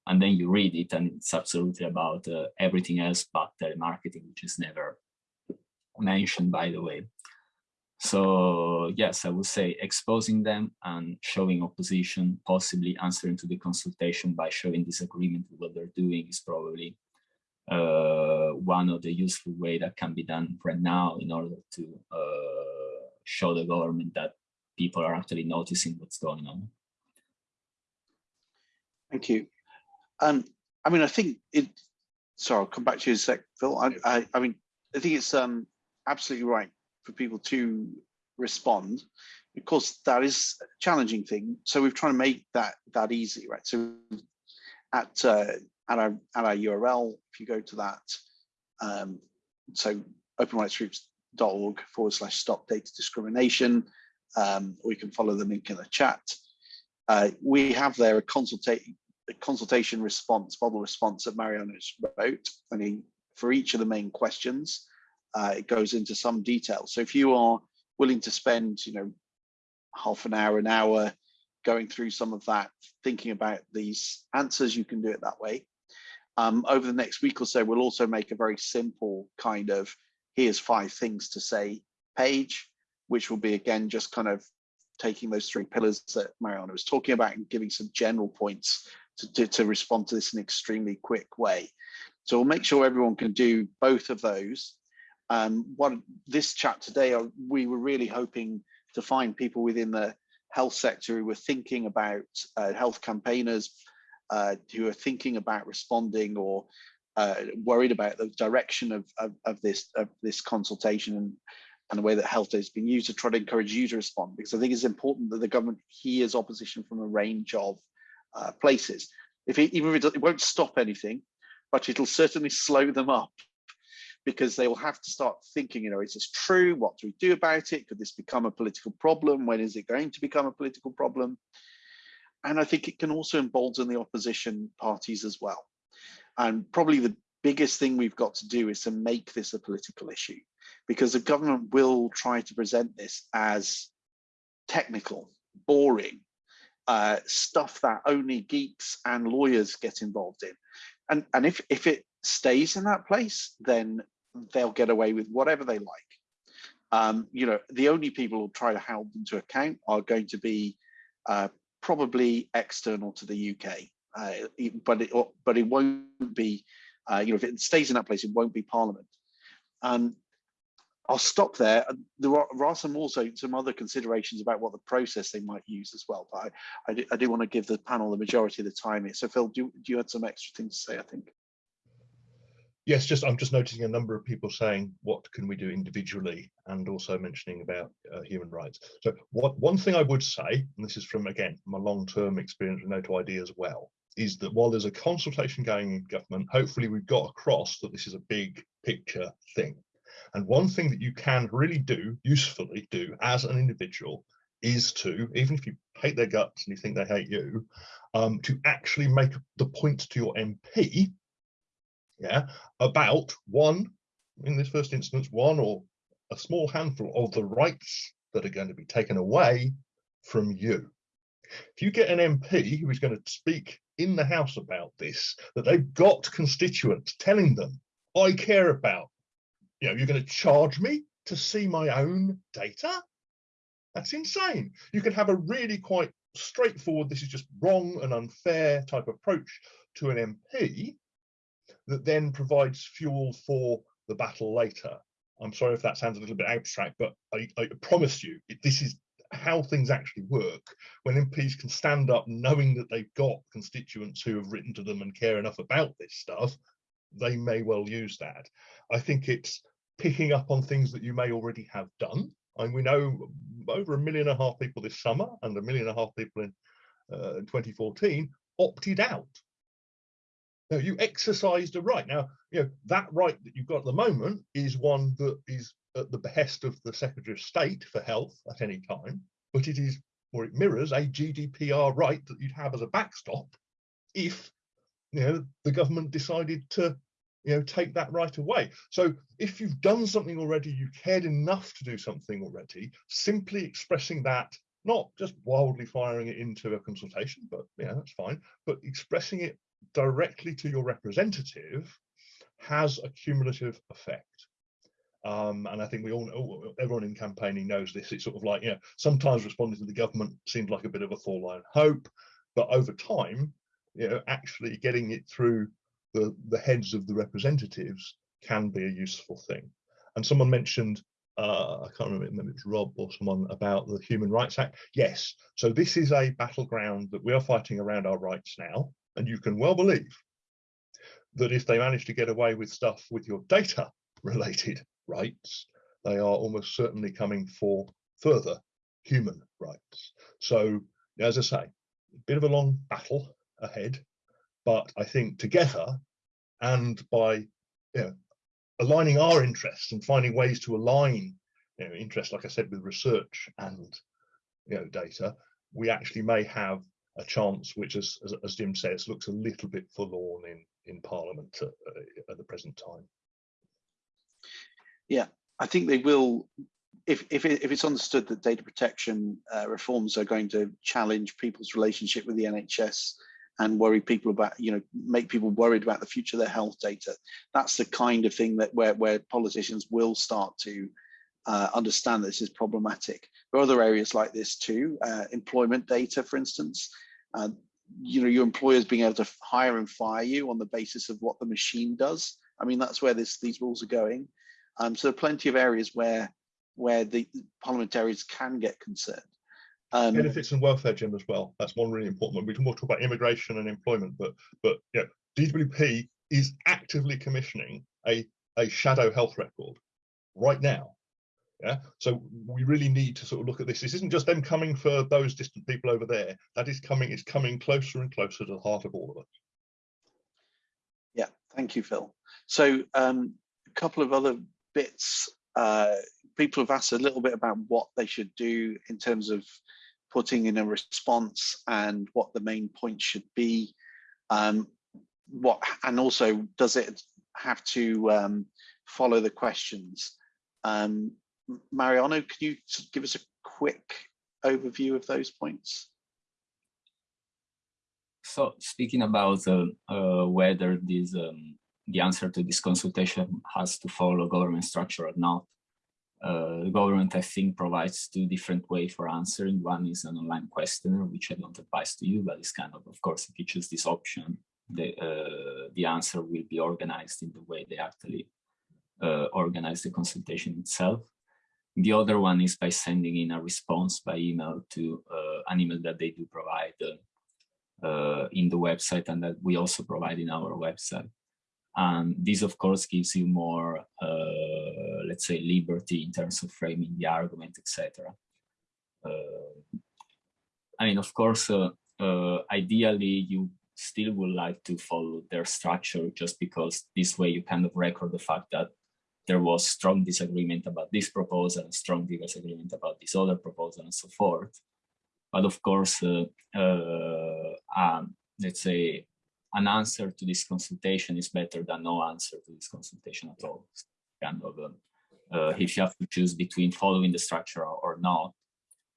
And then you read it and it's absolutely about uh, everything else but telemarketing, which is never mentioned, by the way. So yes, I would say exposing them and showing opposition, possibly answering to the consultation by showing disagreement with what they're doing is probably one of the useful way that can be done right now in order to uh, show the government that people are actually noticing what's going on. Thank you. Um, I mean, I think it, sorry, I'll come back to you in a sec, Phil. I, I, I mean, I think it's um, absolutely right for people to respond. Of course, that is a challenging thing. So we've tried to make that that easy, right? So at uh, at our at our URL, if you go to that, um, so openrightsgroups.org forward slash stop data discrimination, um, or you can follow the link in the chat. Uh, we have there a consultation response, model response that Mariano's wrote, and he, for each of the main questions, uh, it goes into some detail. So if you are willing to spend, you know, half an hour, an hour going through some of that, thinking about these answers, you can do it that way. Um, over the next week or so, we'll also make a very simple kind of here's five things to say page, which will be again just kind of taking those three pillars that Mariano was talking about and giving some general points to, to, to respond to this in an extremely quick way. So we'll make sure everyone can do both of those um, what this chat today, uh, we were really hoping to find people within the health sector who were thinking about uh, health campaigners uh, who are thinking about responding or uh, worried about the direction of, of, of, this of this consultation and, and the way that health has been used to try to encourage you to respond because I think it's important that the government hears opposition from a range of uh, places. If it, even if it, it won't stop anything, but it'll certainly slow them up because they will have to start thinking, you know, is this true? What do we do about it? Could this become a political problem? When is it going to become a political problem? And I think it can also embolden the opposition parties as well. And probably the biggest thing we've got to do is to make this a political issue because the government will try to present this as technical, boring, uh, stuff that only geeks and lawyers get involved in. And, and if, if it stays in that place, then they'll get away with whatever they like. Um, you know, the only people who try to hold them to account are going to be uh, probably external to the UK, uh, but it but it won't be. Uh, you know, if it stays in that place, it won't be Parliament. and I'll stop there. There are, there are, some also some other considerations about what the process they might use as well. But I, I, do, I do want to give the panel the majority of the time here. So Phil, do, do you have some extra things to say? I think. Yes, just I'm just noticing a number of people saying what can we do individually and also mentioning about uh, human rights. So what one thing I would say, and this is from again my long-term experience with NO2ID as well, is that while there's a consultation going in government, hopefully we've got across that this is a big picture thing. And one thing that you can really do, usefully do as an individual is to, even if you hate their guts and you think they hate you, um, to actually make the point to your MP yeah, about one, in this first instance, one or a small handful of the rights that are going to be taken away from you. If you get an MP who is going to speak in the House about this, that they've got constituents telling them, I care about, you know, you're going to charge me to see my own data? That's insane. You can have a really quite straightforward, this is just wrong and unfair type approach to an MP that then provides fuel for the battle later. I'm sorry if that sounds a little bit abstract, but I, I promise you, this is how things actually work when MPs can stand up knowing that they've got constituents who have written to them and care enough about this stuff, they may well use that. I think it's picking up on things that you may already have done. I And we know over a million and a half people this summer and a million and a half people in uh, 2014 opted out now, you exercised a right. Now, you know, that right that you've got at the moment is one that is at the behest of the Secretary of State for Health at any time, but it is, or it mirrors a GDPR right that you'd have as a backstop if, you know, the government decided to, you know, take that right away. So if you've done something already, you cared enough to do something already, simply expressing that not just wildly firing it into a consultation, but yeah, that's fine, but expressing it directly to your representative has a cumulative effect. Um, and I think we all know, everyone in campaigning knows this. It's sort of like, you know, sometimes responding to the government seems like a bit of a forlorn hope, but over time, you know, actually getting it through the, the heads of the representatives can be a useful thing. And someone mentioned, uh, I can't remember, maybe it was Rob or someone about the Human Rights Act. Yes, so this is a battleground that we are fighting around our rights now. And you can well believe that if they manage to get away with stuff with your data related rights, they are almost certainly coming for further human rights. So, as I say, a bit of a long battle ahead, but I think together and by you know, aligning our interests and finding ways to align you know, interests, like I said, with research and you know, data, we actually may have a chance which, as, as, as Jim says, looks a little bit forlorn in, in Parliament at, uh, at the present time. Yeah, I think they will, if, if, if it's understood that data protection uh, reforms are going to challenge people's relationship with the NHS and worry people about, you know, make people worried about the future of their health data. That's the kind of thing that where, where politicians will start to uh, understand that this is problematic. There are other areas like this too, uh, employment data, for instance. Uh, you know, your employers being able to hire and fire you on the basis of what the machine does. I mean, that's where this, these rules are going. Um, so there are plenty of areas where where the parliamentarians can get concerned. Um, Benefits and welfare, Jim, as well. That's one really important one. We can more talk about immigration and employment, but but yeah, DWP is actively commissioning a a shadow health record right now yeah, so we really need to sort of look at this. This isn't just them coming for those distant people over there. That is coming. It's coming closer and closer to the heart of all of us. Yeah, thank you, Phil. So um, a couple of other bits. Uh, people have asked a little bit about what they should do in terms of putting in a response and what the main point should be. Um, what and also does it have to um, follow the questions? Um, Mariano, can you give us a quick overview of those points? So speaking about uh, uh, whether this um, the answer to this consultation has to follow government structure or not, uh, the government, I think, provides two different ways for answering. One is an online questionnaire, which I don't advise to you, but it's kind of, of course, if you choose this option, the, uh, the answer will be organized in the way they actually uh, organize the consultation itself. The other one is by sending in a response by email to uh, an email that they do provide uh, uh, in the website and that we also provide in our website. And this, of course, gives you more, let's say, liberty in terms of framing the argument, etc. I mean, of course, ideally, you still would like to follow their structure just because this way you kind of record the fact that there was strong disagreement about this proposal strong disagreement about this other proposal and so forth. But of course, uh, uh, um, let's say an answer to this consultation is better than no answer to this consultation at all. kind of, um, uh, if you have to choose between following the structure or, or not,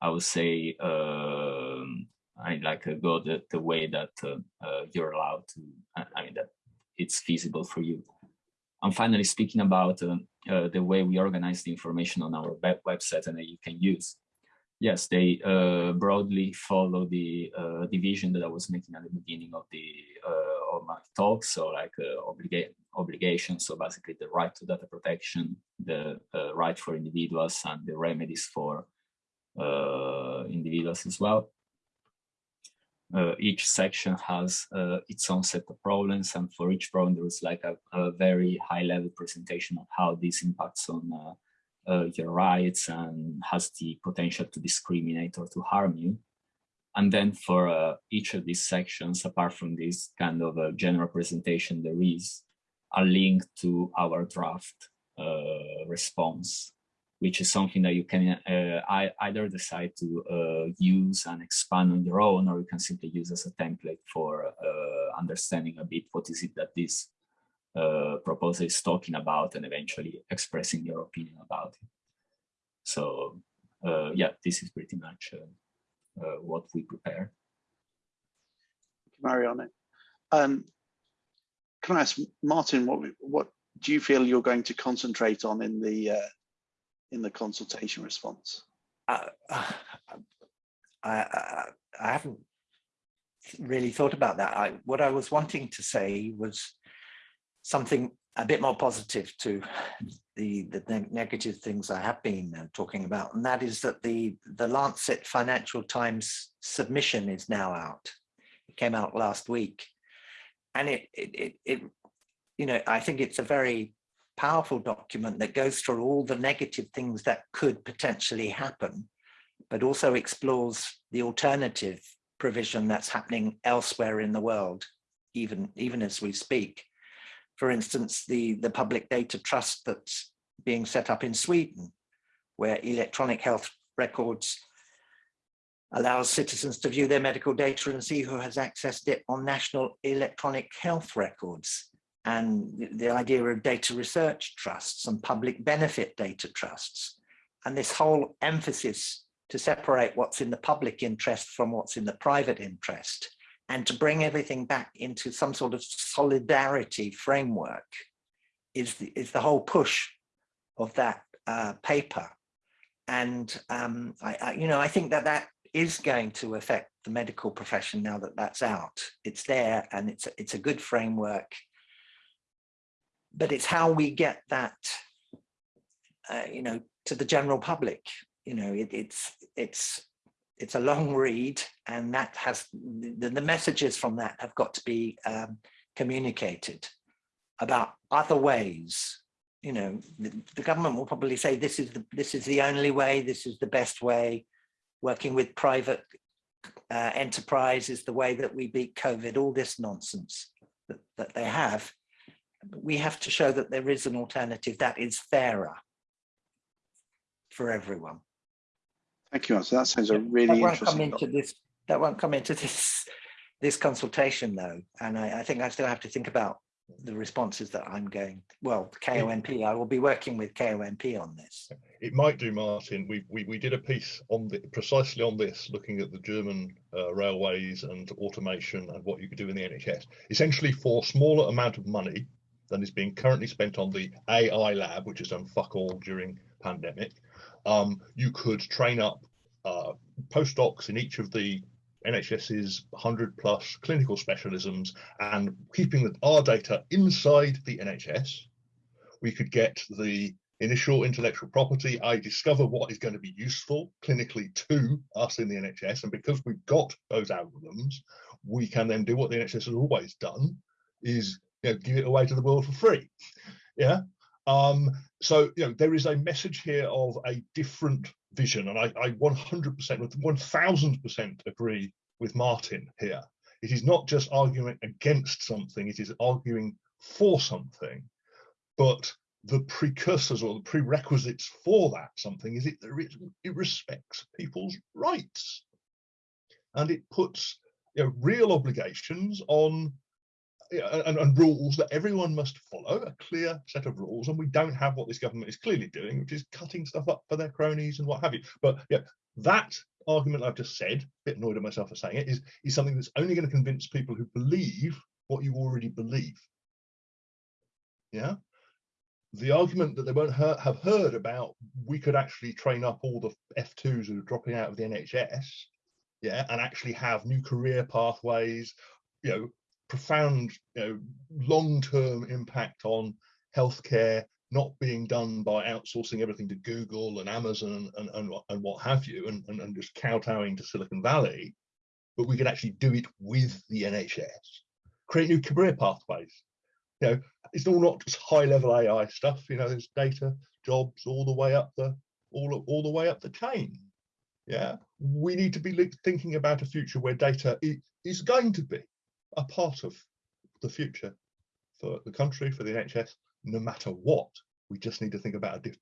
I would say um, I like uh, go the, the way that uh, uh, you're allowed to, I mean, that it's feasible for you. And finally, speaking about uh, uh, the way we organize the information on our web website and that you can use. Yes, they uh, broadly follow the division that I was making at the beginning of the of my talk. So like obliga obligations. So basically the right to data protection, the right for individuals and the remedies for uh, individuals as well. Uh, each section has uh, its own set of problems and for each problem there is like a, a very high level presentation of how this impacts on uh, uh, your rights and has the potential to discriminate or to harm you. And then for uh, each of these sections, apart from this kind of a general presentation, there is a link to our draft response which is something that you can uh, either decide to uh, use and expand on your own, or you can simply use as a template for uh, understanding a bit what is it that this uh, proposal is talking about and eventually expressing your opinion about it. So uh, yeah, this is pretty much uh, what we prepare. Mariano. Um, can I ask Martin, what what do you feel you're going to concentrate on in the in the consultation response? Uh, I, I, I haven't really thought about that. I, what I was wanting to say was something a bit more positive to the, the negative things I have been uh, talking about, and that is that the, the Lancet Financial Times submission is now out. It came out last week. And it, it, it, it you know, I think it's a very powerful document that goes through all the negative things that could potentially happen, but also explores the alternative provision that's happening elsewhere in the world, even, even as we speak. For instance, the, the public data trust that's being set up in Sweden, where electronic health records allows citizens to view their medical data and see who has accessed it on national electronic health records and the idea of data research trusts and public benefit data trusts. And this whole emphasis to separate what's in the public interest from what's in the private interest and to bring everything back into some sort of solidarity framework is the, is the whole push of that uh, paper. And um, I, I, you know, I think that that is going to affect the medical profession now that that's out. It's there and it's, it's a good framework but it's how we get that, uh, you know, to the general public. You know, it, it's it's it's a long read, and that has the, the messages from that have got to be um, communicated about other ways. You know, the, the government will probably say this is the this is the only way, this is the best way. Working with private uh, enterprise is the way that we beat COVID. All this nonsense that, that they have we have to show that there is an alternative that is fairer for everyone. Thank you. So that sounds a really that won't interesting. Come into this, that won't come into this this consultation though, and I, I think I still have to think about the responses that I'm going, well, KONP, I will be working with KONP on this. It might do, Martin. We, we, we did a piece on the, precisely on this, looking at the German uh, railways and automation and what you could do in the NHS. Essentially for smaller amount of money, than is being currently spent on the AI lab, which has done fuck all during pandemic. Um, you could train up uh, postdocs in each of the NHS's 100 plus clinical specialisms and keeping the, our data inside the NHS, we could get the initial intellectual property. I discover what is going to be useful clinically to us in the NHS. And because we've got those algorithms, we can then do what the NHS has always done is you know, give it away to the world for free. Yeah. Um, so you know there is a message here of a different vision, and I, I 100%, 1000% agree with Martin here. It is not just arguing against something; it is arguing for something. But the precursors or the prerequisites for that something is it, it respects people's rights and it puts you know, real obligations on and, and, rules that everyone must follow, a clear set of rules, and we don't have what this government is clearly doing, which is cutting stuff up for their cronies and what have you. But yeah, that argument I've just said, a bit annoyed at myself for saying it, is, is something that's only going to convince people who believe what you already believe. Yeah. The argument that they won't have heard about we could actually train up all the F2s who are dropping out of the NHS, yeah, and actually have new career pathways, you know, profound, you know, long-term impact on healthcare not being done by outsourcing everything to Google and Amazon and, and, and what have you, and, and, and just kowtowing to Silicon Valley, but we could actually do it with the NHS, create new career pathways. You know, it's all not just high level AI stuff, you know, there's data, jobs all the way up the all, all the way up the chain. Yeah, we need to be thinking about a future where data is going to be a part of the future for the country, for the NHS, no matter what. We just need to think about diff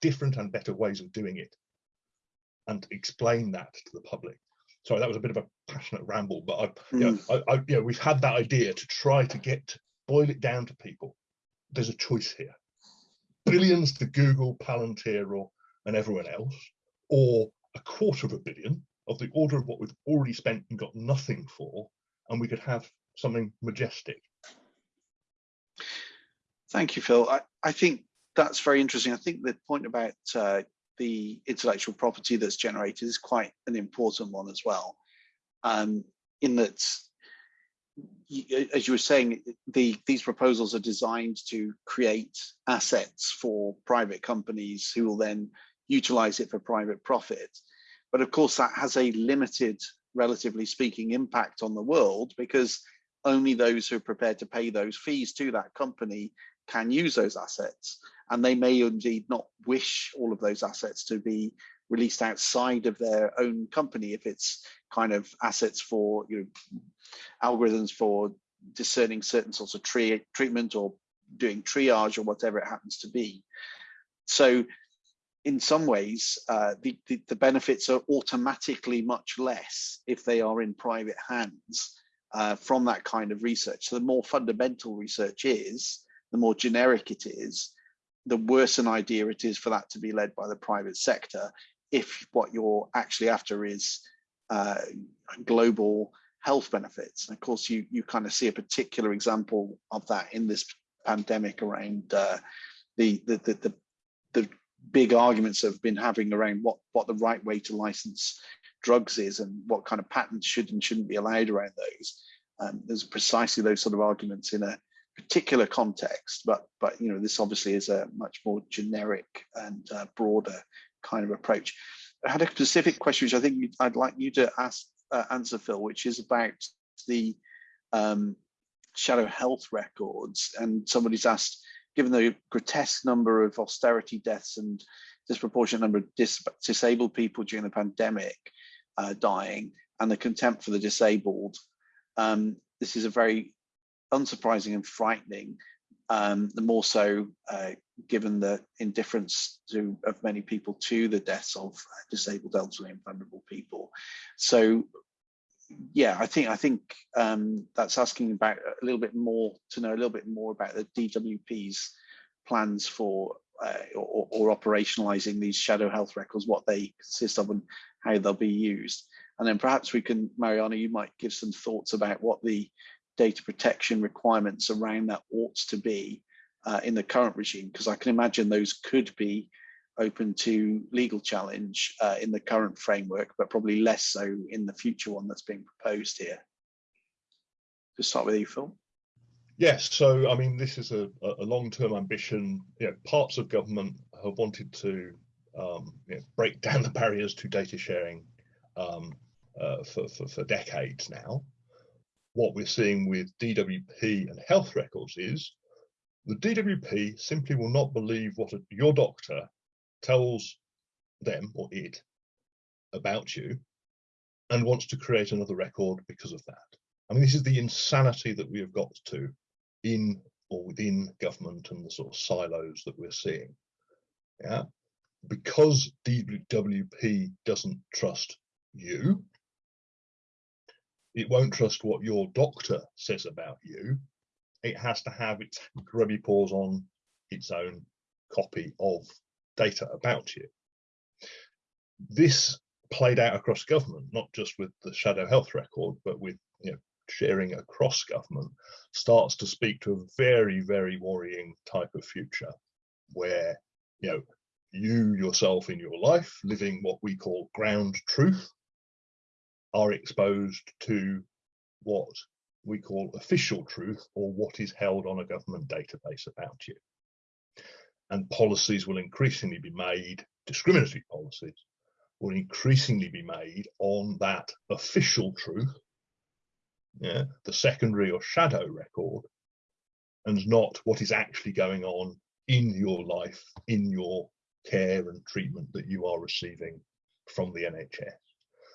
different and better ways of doing it and explain that to the public. Sorry, that was a bit of a passionate ramble, but I, mm. you know, hmm. I, I, you know, we've had that idea to try to get boil it down to people. There's a choice here: billions to Google, Palantir, or and everyone else, or a quarter of a billion of the order of what we've already spent and got nothing for and we could have something majestic. Thank you, Phil. I, I think that's very interesting. I think the point about uh, the intellectual property that's generated is quite an important one as well. Um, in that, as you were saying, the, these proposals are designed to create assets for private companies who will then utilize it for private profit. But of course, that has a limited relatively speaking, impact on the world because only those who are prepared to pay those fees to that company can use those assets. And they may indeed not wish all of those assets to be released outside of their own company if it's kind of assets for you know, algorithms for discerning certain sorts of treatment or doing triage or whatever it happens to be. So in some ways, uh, the, the, the, benefits are automatically much less if they are in private hands uh, from that kind of research. So the more fundamental research is, the more generic it is, the worse an idea it is for that to be led by the private sector if what you're actually after is uh, global health benefits. And of course, you, you kind of see a particular example of that in this pandemic around uh, the, the, the, the, the big arguments have been having around what what the right way to license drugs is and what kind of patents should and shouldn't be allowed around those. Um, there's precisely those sort of arguments in a particular context, but but you know this obviously is a much more generic and uh, broader kind of approach. I had a specific question which I think I'd like you to ask uh, answer, Phil, which is about the um, shadow health records. And somebody's asked, given the grotesque number of austerity deaths and disproportionate number of dis disabled people during the pandemic uh, dying and the contempt for the disabled, um, this is a very unsurprising and frightening, um, the more so uh, given the indifference to, of many people to the deaths of disabled elderly and vulnerable people. So yeah, I think I think um, that's asking about a little bit more to know a little bit more about the DWP's plans for uh, or, or, operationalizing these shadow health records, what they consist of, and how they'll be used. And then perhaps we can, Mariano, you might give some thoughts about what the data protection requirements around that ought to be uh, in the current regime, because I can imagine those could be open to legal challenge uh, in the current framework, but probably less so in the future one that's being proposed here. To start with you, Phil. Yes, so I mean, this is a, a long-term ambition. You know, parts of government have wanted to um, you know, break down the barriers to data sharing um, uh, for, for, for decades now. what we're seeing with DWP and health records is the DWP simply will not believe what a, your doctor tells them or it about you and wants to create another record because of that. I mean, this is the insanity that we have got to in or within government and the sort of silos that we're seeing. Yeah, because DWP doesn't trust you, it won't trust what your doctor says about you. It has to have its grubby paws on its own copy of data about you. This played out across government, not just with the shadow health record, but with you know, sharing across government, starts to speak to a very, very worrying type of future where you know you yourself in your life living what we call ground truth are exposed to what we call official truth or what is held on a government database about you. And policies will increasingly be made, discriminatory policies will increasingly be made on that official truth, yeah, the secondary or shadow record, and not what is actually going on in your life, in your care and treatment that you are receiving from the NHS.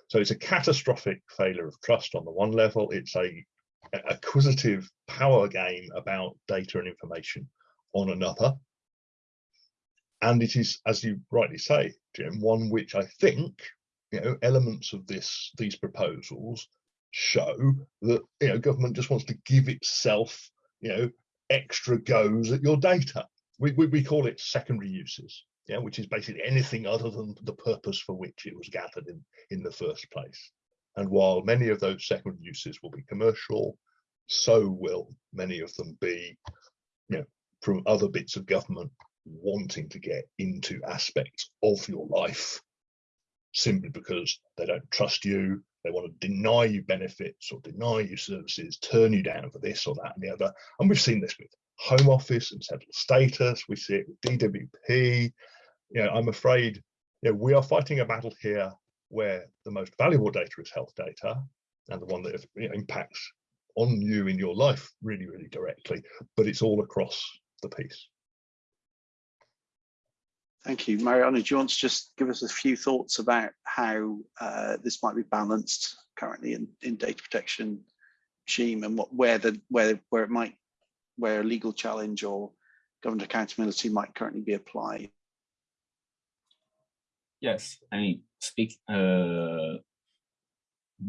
So it's a catastrophic failure of trust on the one level. It's a acquisitive power game about data and information on another. And it is, as you rightly say, Jim, one which I think, you know, elements of this these proposals show that you know government just wants to give itself, you know, extra goes at your data. We, we, we call it secondary uses yeah, which is basically anything other than the purpose for which it was gathered in, in the first place. And while many of those secondary uses will be commercial, so will many of them be, you know, from other bits of government wanting to get into aspects of your life simply because they don't trust you, they want to deny you benefits or deny you services, turn you down for this or that and the other. And we've seen this with Home Office and settled status. We see it with DWP. You know, I'm afraid you know, we are fighting a battle here where the most valuable data is health data and the one that you know, impacts on you in your life really, really directly, but it's all across the piece. Thank you. Mariano, do you want to just give us a few thoughts about how uh, this might be balanced currently in, in data protection regime and what where the where where it might where a legal challenge or government accountability might currently be applied. Yes, I mean, speak uh,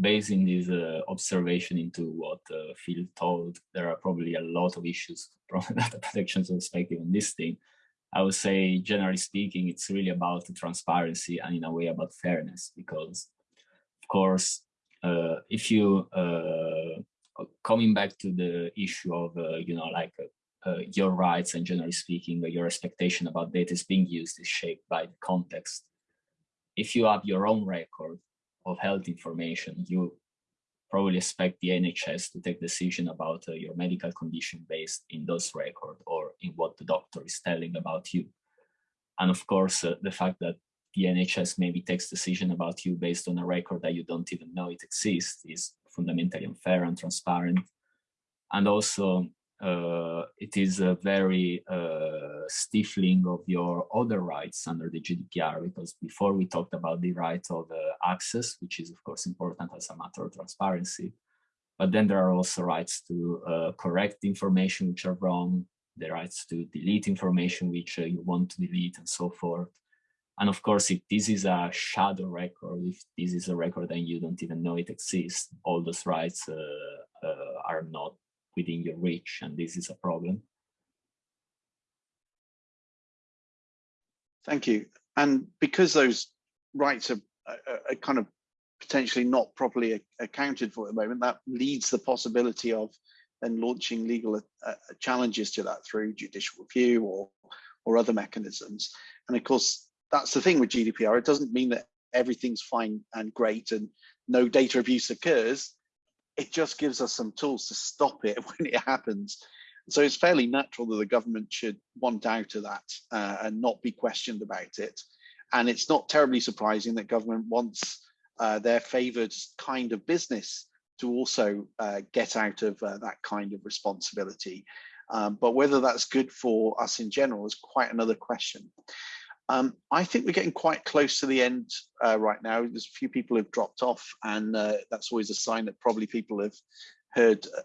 based in this uh, observation into what uh, Phil told, there are probably a lot of issues from data protection perspective on this thing. I would say, generally speaking, it's really about transparency and in a way about fairness, because of course, uh, if you uh, coming back to the issue of, uh, you know, like uh, uh, your rights and generally speaking, your expectation about data is being used is shaped by the context. If you have your own record of health information, you probably expect the NHS to take decision about uh, your medical condition based in those records or in what the doctor is telling about you. And of course, uh, the fact that the NHS maybe takes decision about you based on a record that you don't even know it exists is fundamentally unfair and transparent. And also, uh, it is a very uh, stifling of your other rights under the GDPR, because before we talked about the right of uh, access, which is of course important as a matter of transparency, but then there are also rights to uh, correct information which are wrong, the rights to delete information which uh, you want to delete and so forth. And of course, if this is a shadow record, if this is a record and you don't even know it exists, all those rights uh, uh, are not within your reach, and this is a problem. Thank you. And because those rights are, are, are kind of potentially not properly accounted for at the moment, that leads the possibility of then launching legal uh, challenges to that through judicial review or or other mechanisms. And of course, that's the thing with GDPR. It doesn't mean that everything's fine and great and no data abuse occurs. It just gives us some tools to stop it when it happens. So it's fairly natural that the government should want out of that uh, and not be questioned about it. And it's not terribly surprising that government wants uh, their favoured kind of business to also uh, get out of uh, that kind of responsibility. Um, but whether that's good for us in general is quite another question. Um, I think we're getting quite close to the end uh, right now. There's a few people who've dropped off and uh, that's always a sign that probably people have heard uh,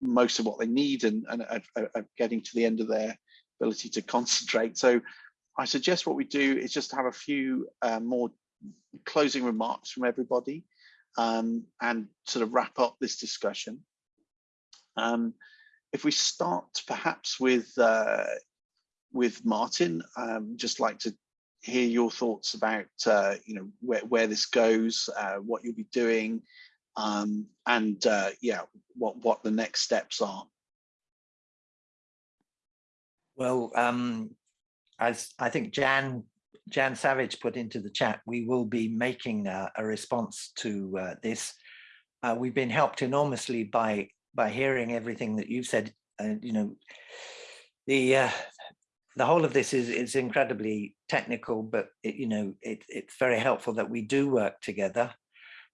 most of what they need and, and are, are getting to the end of their ability to concentrate. So I suggest what we do is just have a few uh, more closing remarks from everybody um, and sort of wrap up this discussion. Um, if we start perhaps with uh, with Martin, um, just like to hear your thoughts about uh, you know where, where this goes, uh, what you'll be doing, um, and uh, yeah, what what the next steps are. Well, um, as I think Jan Jan Savage put into the chat, we will be making uh, a response to uh, this. Uh, we've been helped enormously by by hearing everything that you've said. And you know, the uh, the whole of this is is incredibly technical, but it, you know, it, it's very helpful that we do work together.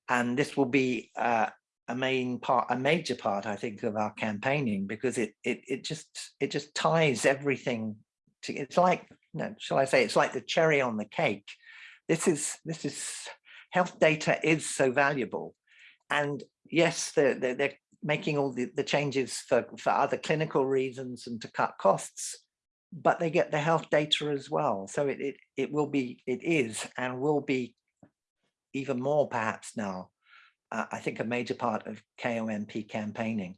And this will be uh, a main part, a major part, I think, of our campaigning because it it it just it just ties everything to. It's like no, shall I say, it's like the cherry on the cake. This is, this is, health data is so valuable. And yes, they're, they're, they're making all the, the changes for, for other clinical reasons and to cut costs, but they get the health data as well. So it, it, it will be, it is and will be even more perhaps now, uh, I think a major part of KONP campaigning.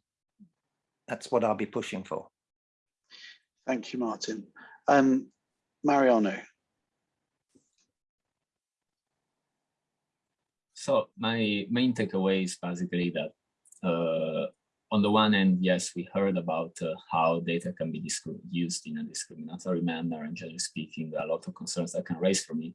That's what I'll be pushing for. Thank you, Martin. Um, Mariano. So my main takeaway is basically that uh, on the one hand, yes, we heard about uh, how data can be used in a discriminatory manner and generally speaking, a lot of concerns that can raise from it.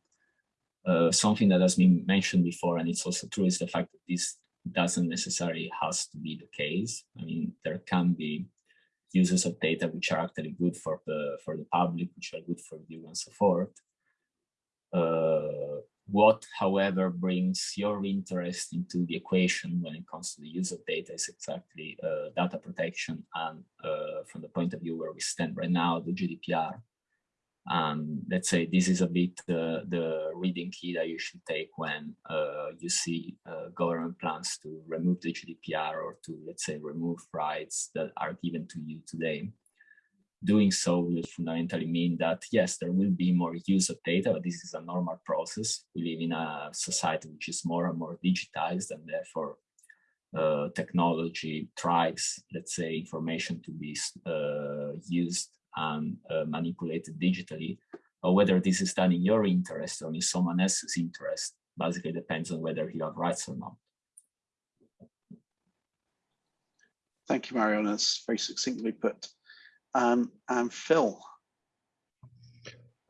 Uh, something that has been mentioned before, and it's also true, is the fact that this doesn't necessarily has to be the case. I mean, there can be uses of data which are actually good for the for the public, which are good for you and so forth. Uh, what, however, brings your interest into the equation when it comes to the use of data is exactly uh, data protection and uh, from the point of view where we stand right now, the GDPR. And let's say this is a bit uh, the reading key that you should take when uh, you see uh, government plans to remove the GDPR or to, let's say, remove rights that are given to you today. Doing so will fundamentally mean that, yes, there will be more use of data, but this is a normal process. We live in a society which is more and more digitized and therefore uh, technology drives, let's say, information to be uh, used and uh, manipulated digitally, or whether this is done in your interest or in someone else's interest, basically depends on whether you have rights or not. Thank you, Marion. That's very succinctly put. Um, and Phil.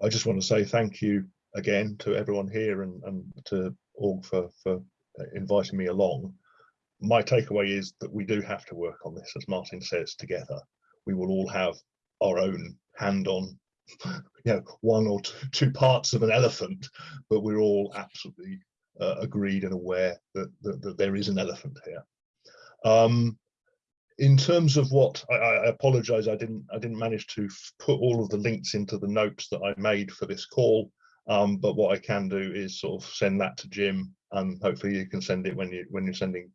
I just want to say thank you again to everyone here and, and to Org for, for inviting me along. My takeaway is that we do have to work on this, as Martin says, together. We will all have our own hand on you know one or two, parts of an elephant but we're all absolutely uh, agreed and aware that, that, that, there is an elephant here. Um, in terms of what I, I, apologize i didn't i didn't manage to put all of the links into the notes that i made for this call. Um, but what i can do is sort of send that to jim and hopefully you can send it when you when you're sending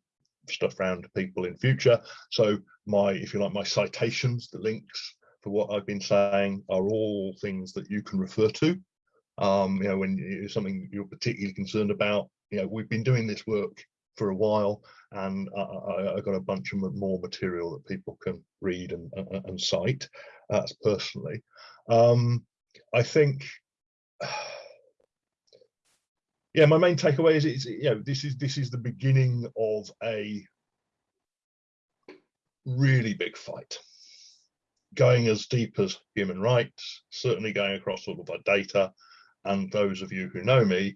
stuff around to people in future. So my if you like my citations the links for what I've been saying are all things that you can refer to. Um, you know, when it's something you're particularly concerned about, you know, we've been doing this work for a while and I, I got a bunch of more material that people can read and, and, and cite. That's personally. Um, I think, yeah, my main takeaway is, it's, you know, this is this is the beginning of a really big fight going as deep as human rights, certainly going across all of our data. And those of you who know me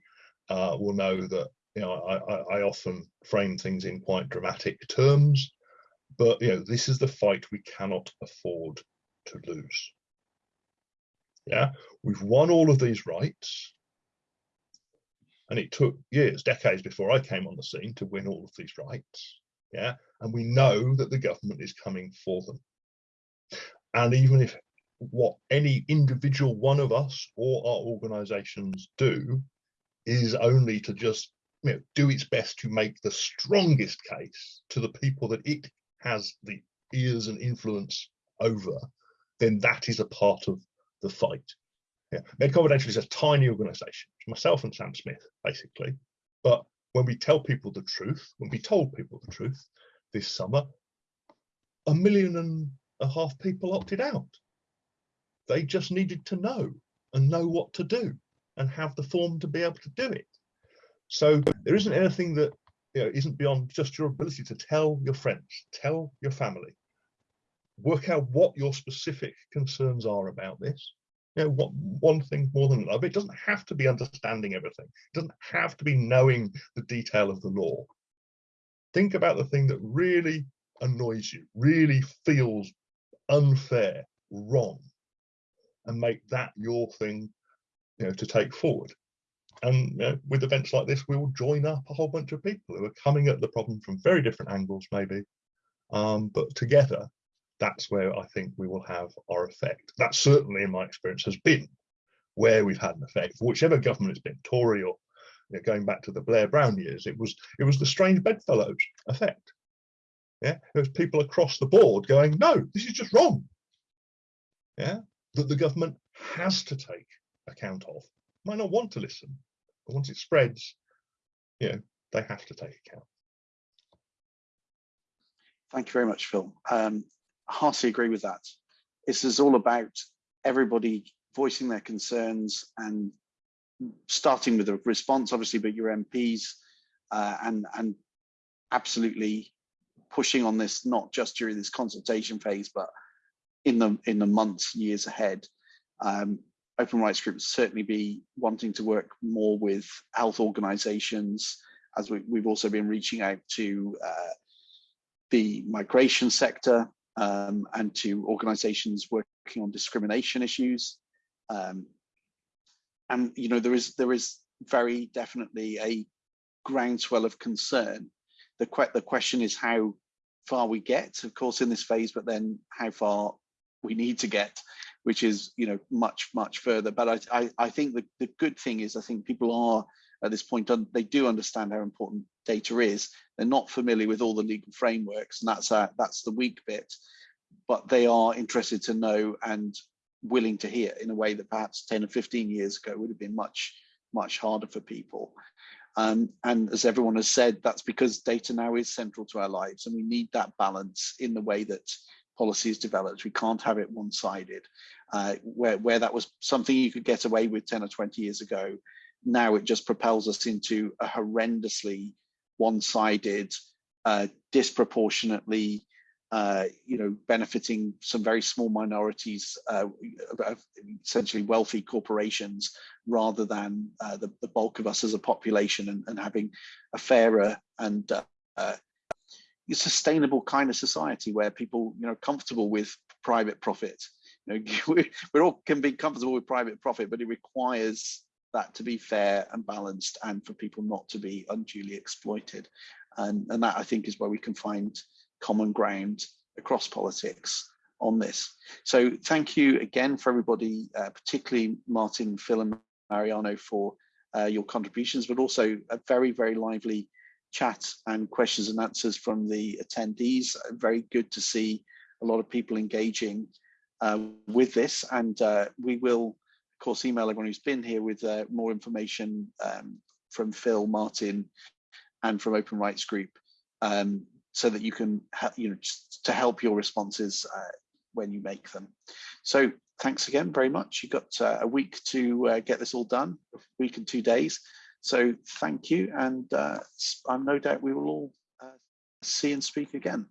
uh, will know that you know I, I, often frame things in quite dramatic terms, but you know this is the fight we cannot afford to lose. Yeah, we've won all of these rights, and it took years, decades before I came on the scene to win all of these rights. Yeah, and we know that the government is coming for them. And even if what any individual one of us or our organizations do is only to just you know, do its best to make the strongest case to the people that it has the ears and influence over, then that is a part of the fight. Yeah. Is a tiny organization, myself and Sam Smith, basically. But when we tell people the truth, when we told people the truth this summer, a million and a half people opted out. They just needed to know and know what to do and have the form to be able to do it. So there isn't anything that you know, isn't beyond just your ability to tell your friends, tell your family, work out what your specific concerns are about this. You know, what one thing more than another. It doesn't have to be understanding everything. It doesn't have to be knowing the detail of the law. Think about the thing that really annoys you, really feels unfair, wrong, and make that your thing, you know, to take forward. And you know, with events like this, we will join up a whole bunch of people who are coming at the problem from very different angles, maybe, um, but together, that's where I think we will have our effect. That certainly, in my experience, has been where we've had an effect. For whichever government it's been, Tory or you know, going back to the Blair Brown years, it was it was the strange bedfellows effect. Yeah, there was people across the board going, no, this is just wrong. Yeah, that the government has to take account of. Might not want to listen, but once it spreads, you know, they have to take account. Thank you very much, Phil. Um, heartily agree with that. This is all about everybody voicing their concerns and starting with a response, obviously, but your MPs uh, and and absolutely pushing on this not just during this consultation phase, but in the in the months, years ahead. Um, Open Rights Group certainly be wanting to work more with health organisations, as we, have also been reaching out to uh, the migration sector um, and to organisations working on discrimination issues. Um, and you know there is there is very definitely a groundswell of concern. The que the question is how far we get, of course, in this phase, but then how far we need to get, which is you know much much further. But I I, I think the, the good thing is I think people are at this point they do understand how important data is. They're not familiar with all the legal frameworks, and that's a, that's the weak bit. But they are interested to know and willing to hear in a way that perhaps 10 or 15 years ago would have been much much harder for people. Um, and as everyone has said, that's because data now is central to our lives, and we need that balance in the way that policy is developed. We can't have it one-sided. Uh, where, where that was something you could get away with 10 or 20 years ago, now it just propels us into a horrendously one-sided, uh, disproportionately, uh, you know, benefiting some very small minorities, uh, essentially wealthy corporations, rather than uh, the, the bulk of us as a population, and, and having a fairer and uh, uh, sustainable kind of society where people, you know, comfortable with private profit. You know, we, all can be comfortable with private profit, but it requires that to be fair and balanced and for people not to be unduly exploited. And, and that I think is where we can find common ground across politics on this. So thank you again for everybody, uh, particularly Martin, Phil and Mariano for uh, your contributions, but also a very, very lively chat and questions and answers from the attendees. Very good to see a lot of people engaging uh, with this and uh, we will of course email everyone who's been here with uh, more information um, from Phil, Martin and from Open Rights Group um, so that you can, help, you know, to help your responses uh, when you make them. So thanks again very much. You've got uh, a week to uh, get this all done, a week and two days. So thank you, and uh, I'm no doubt we will all uh, see and speak again.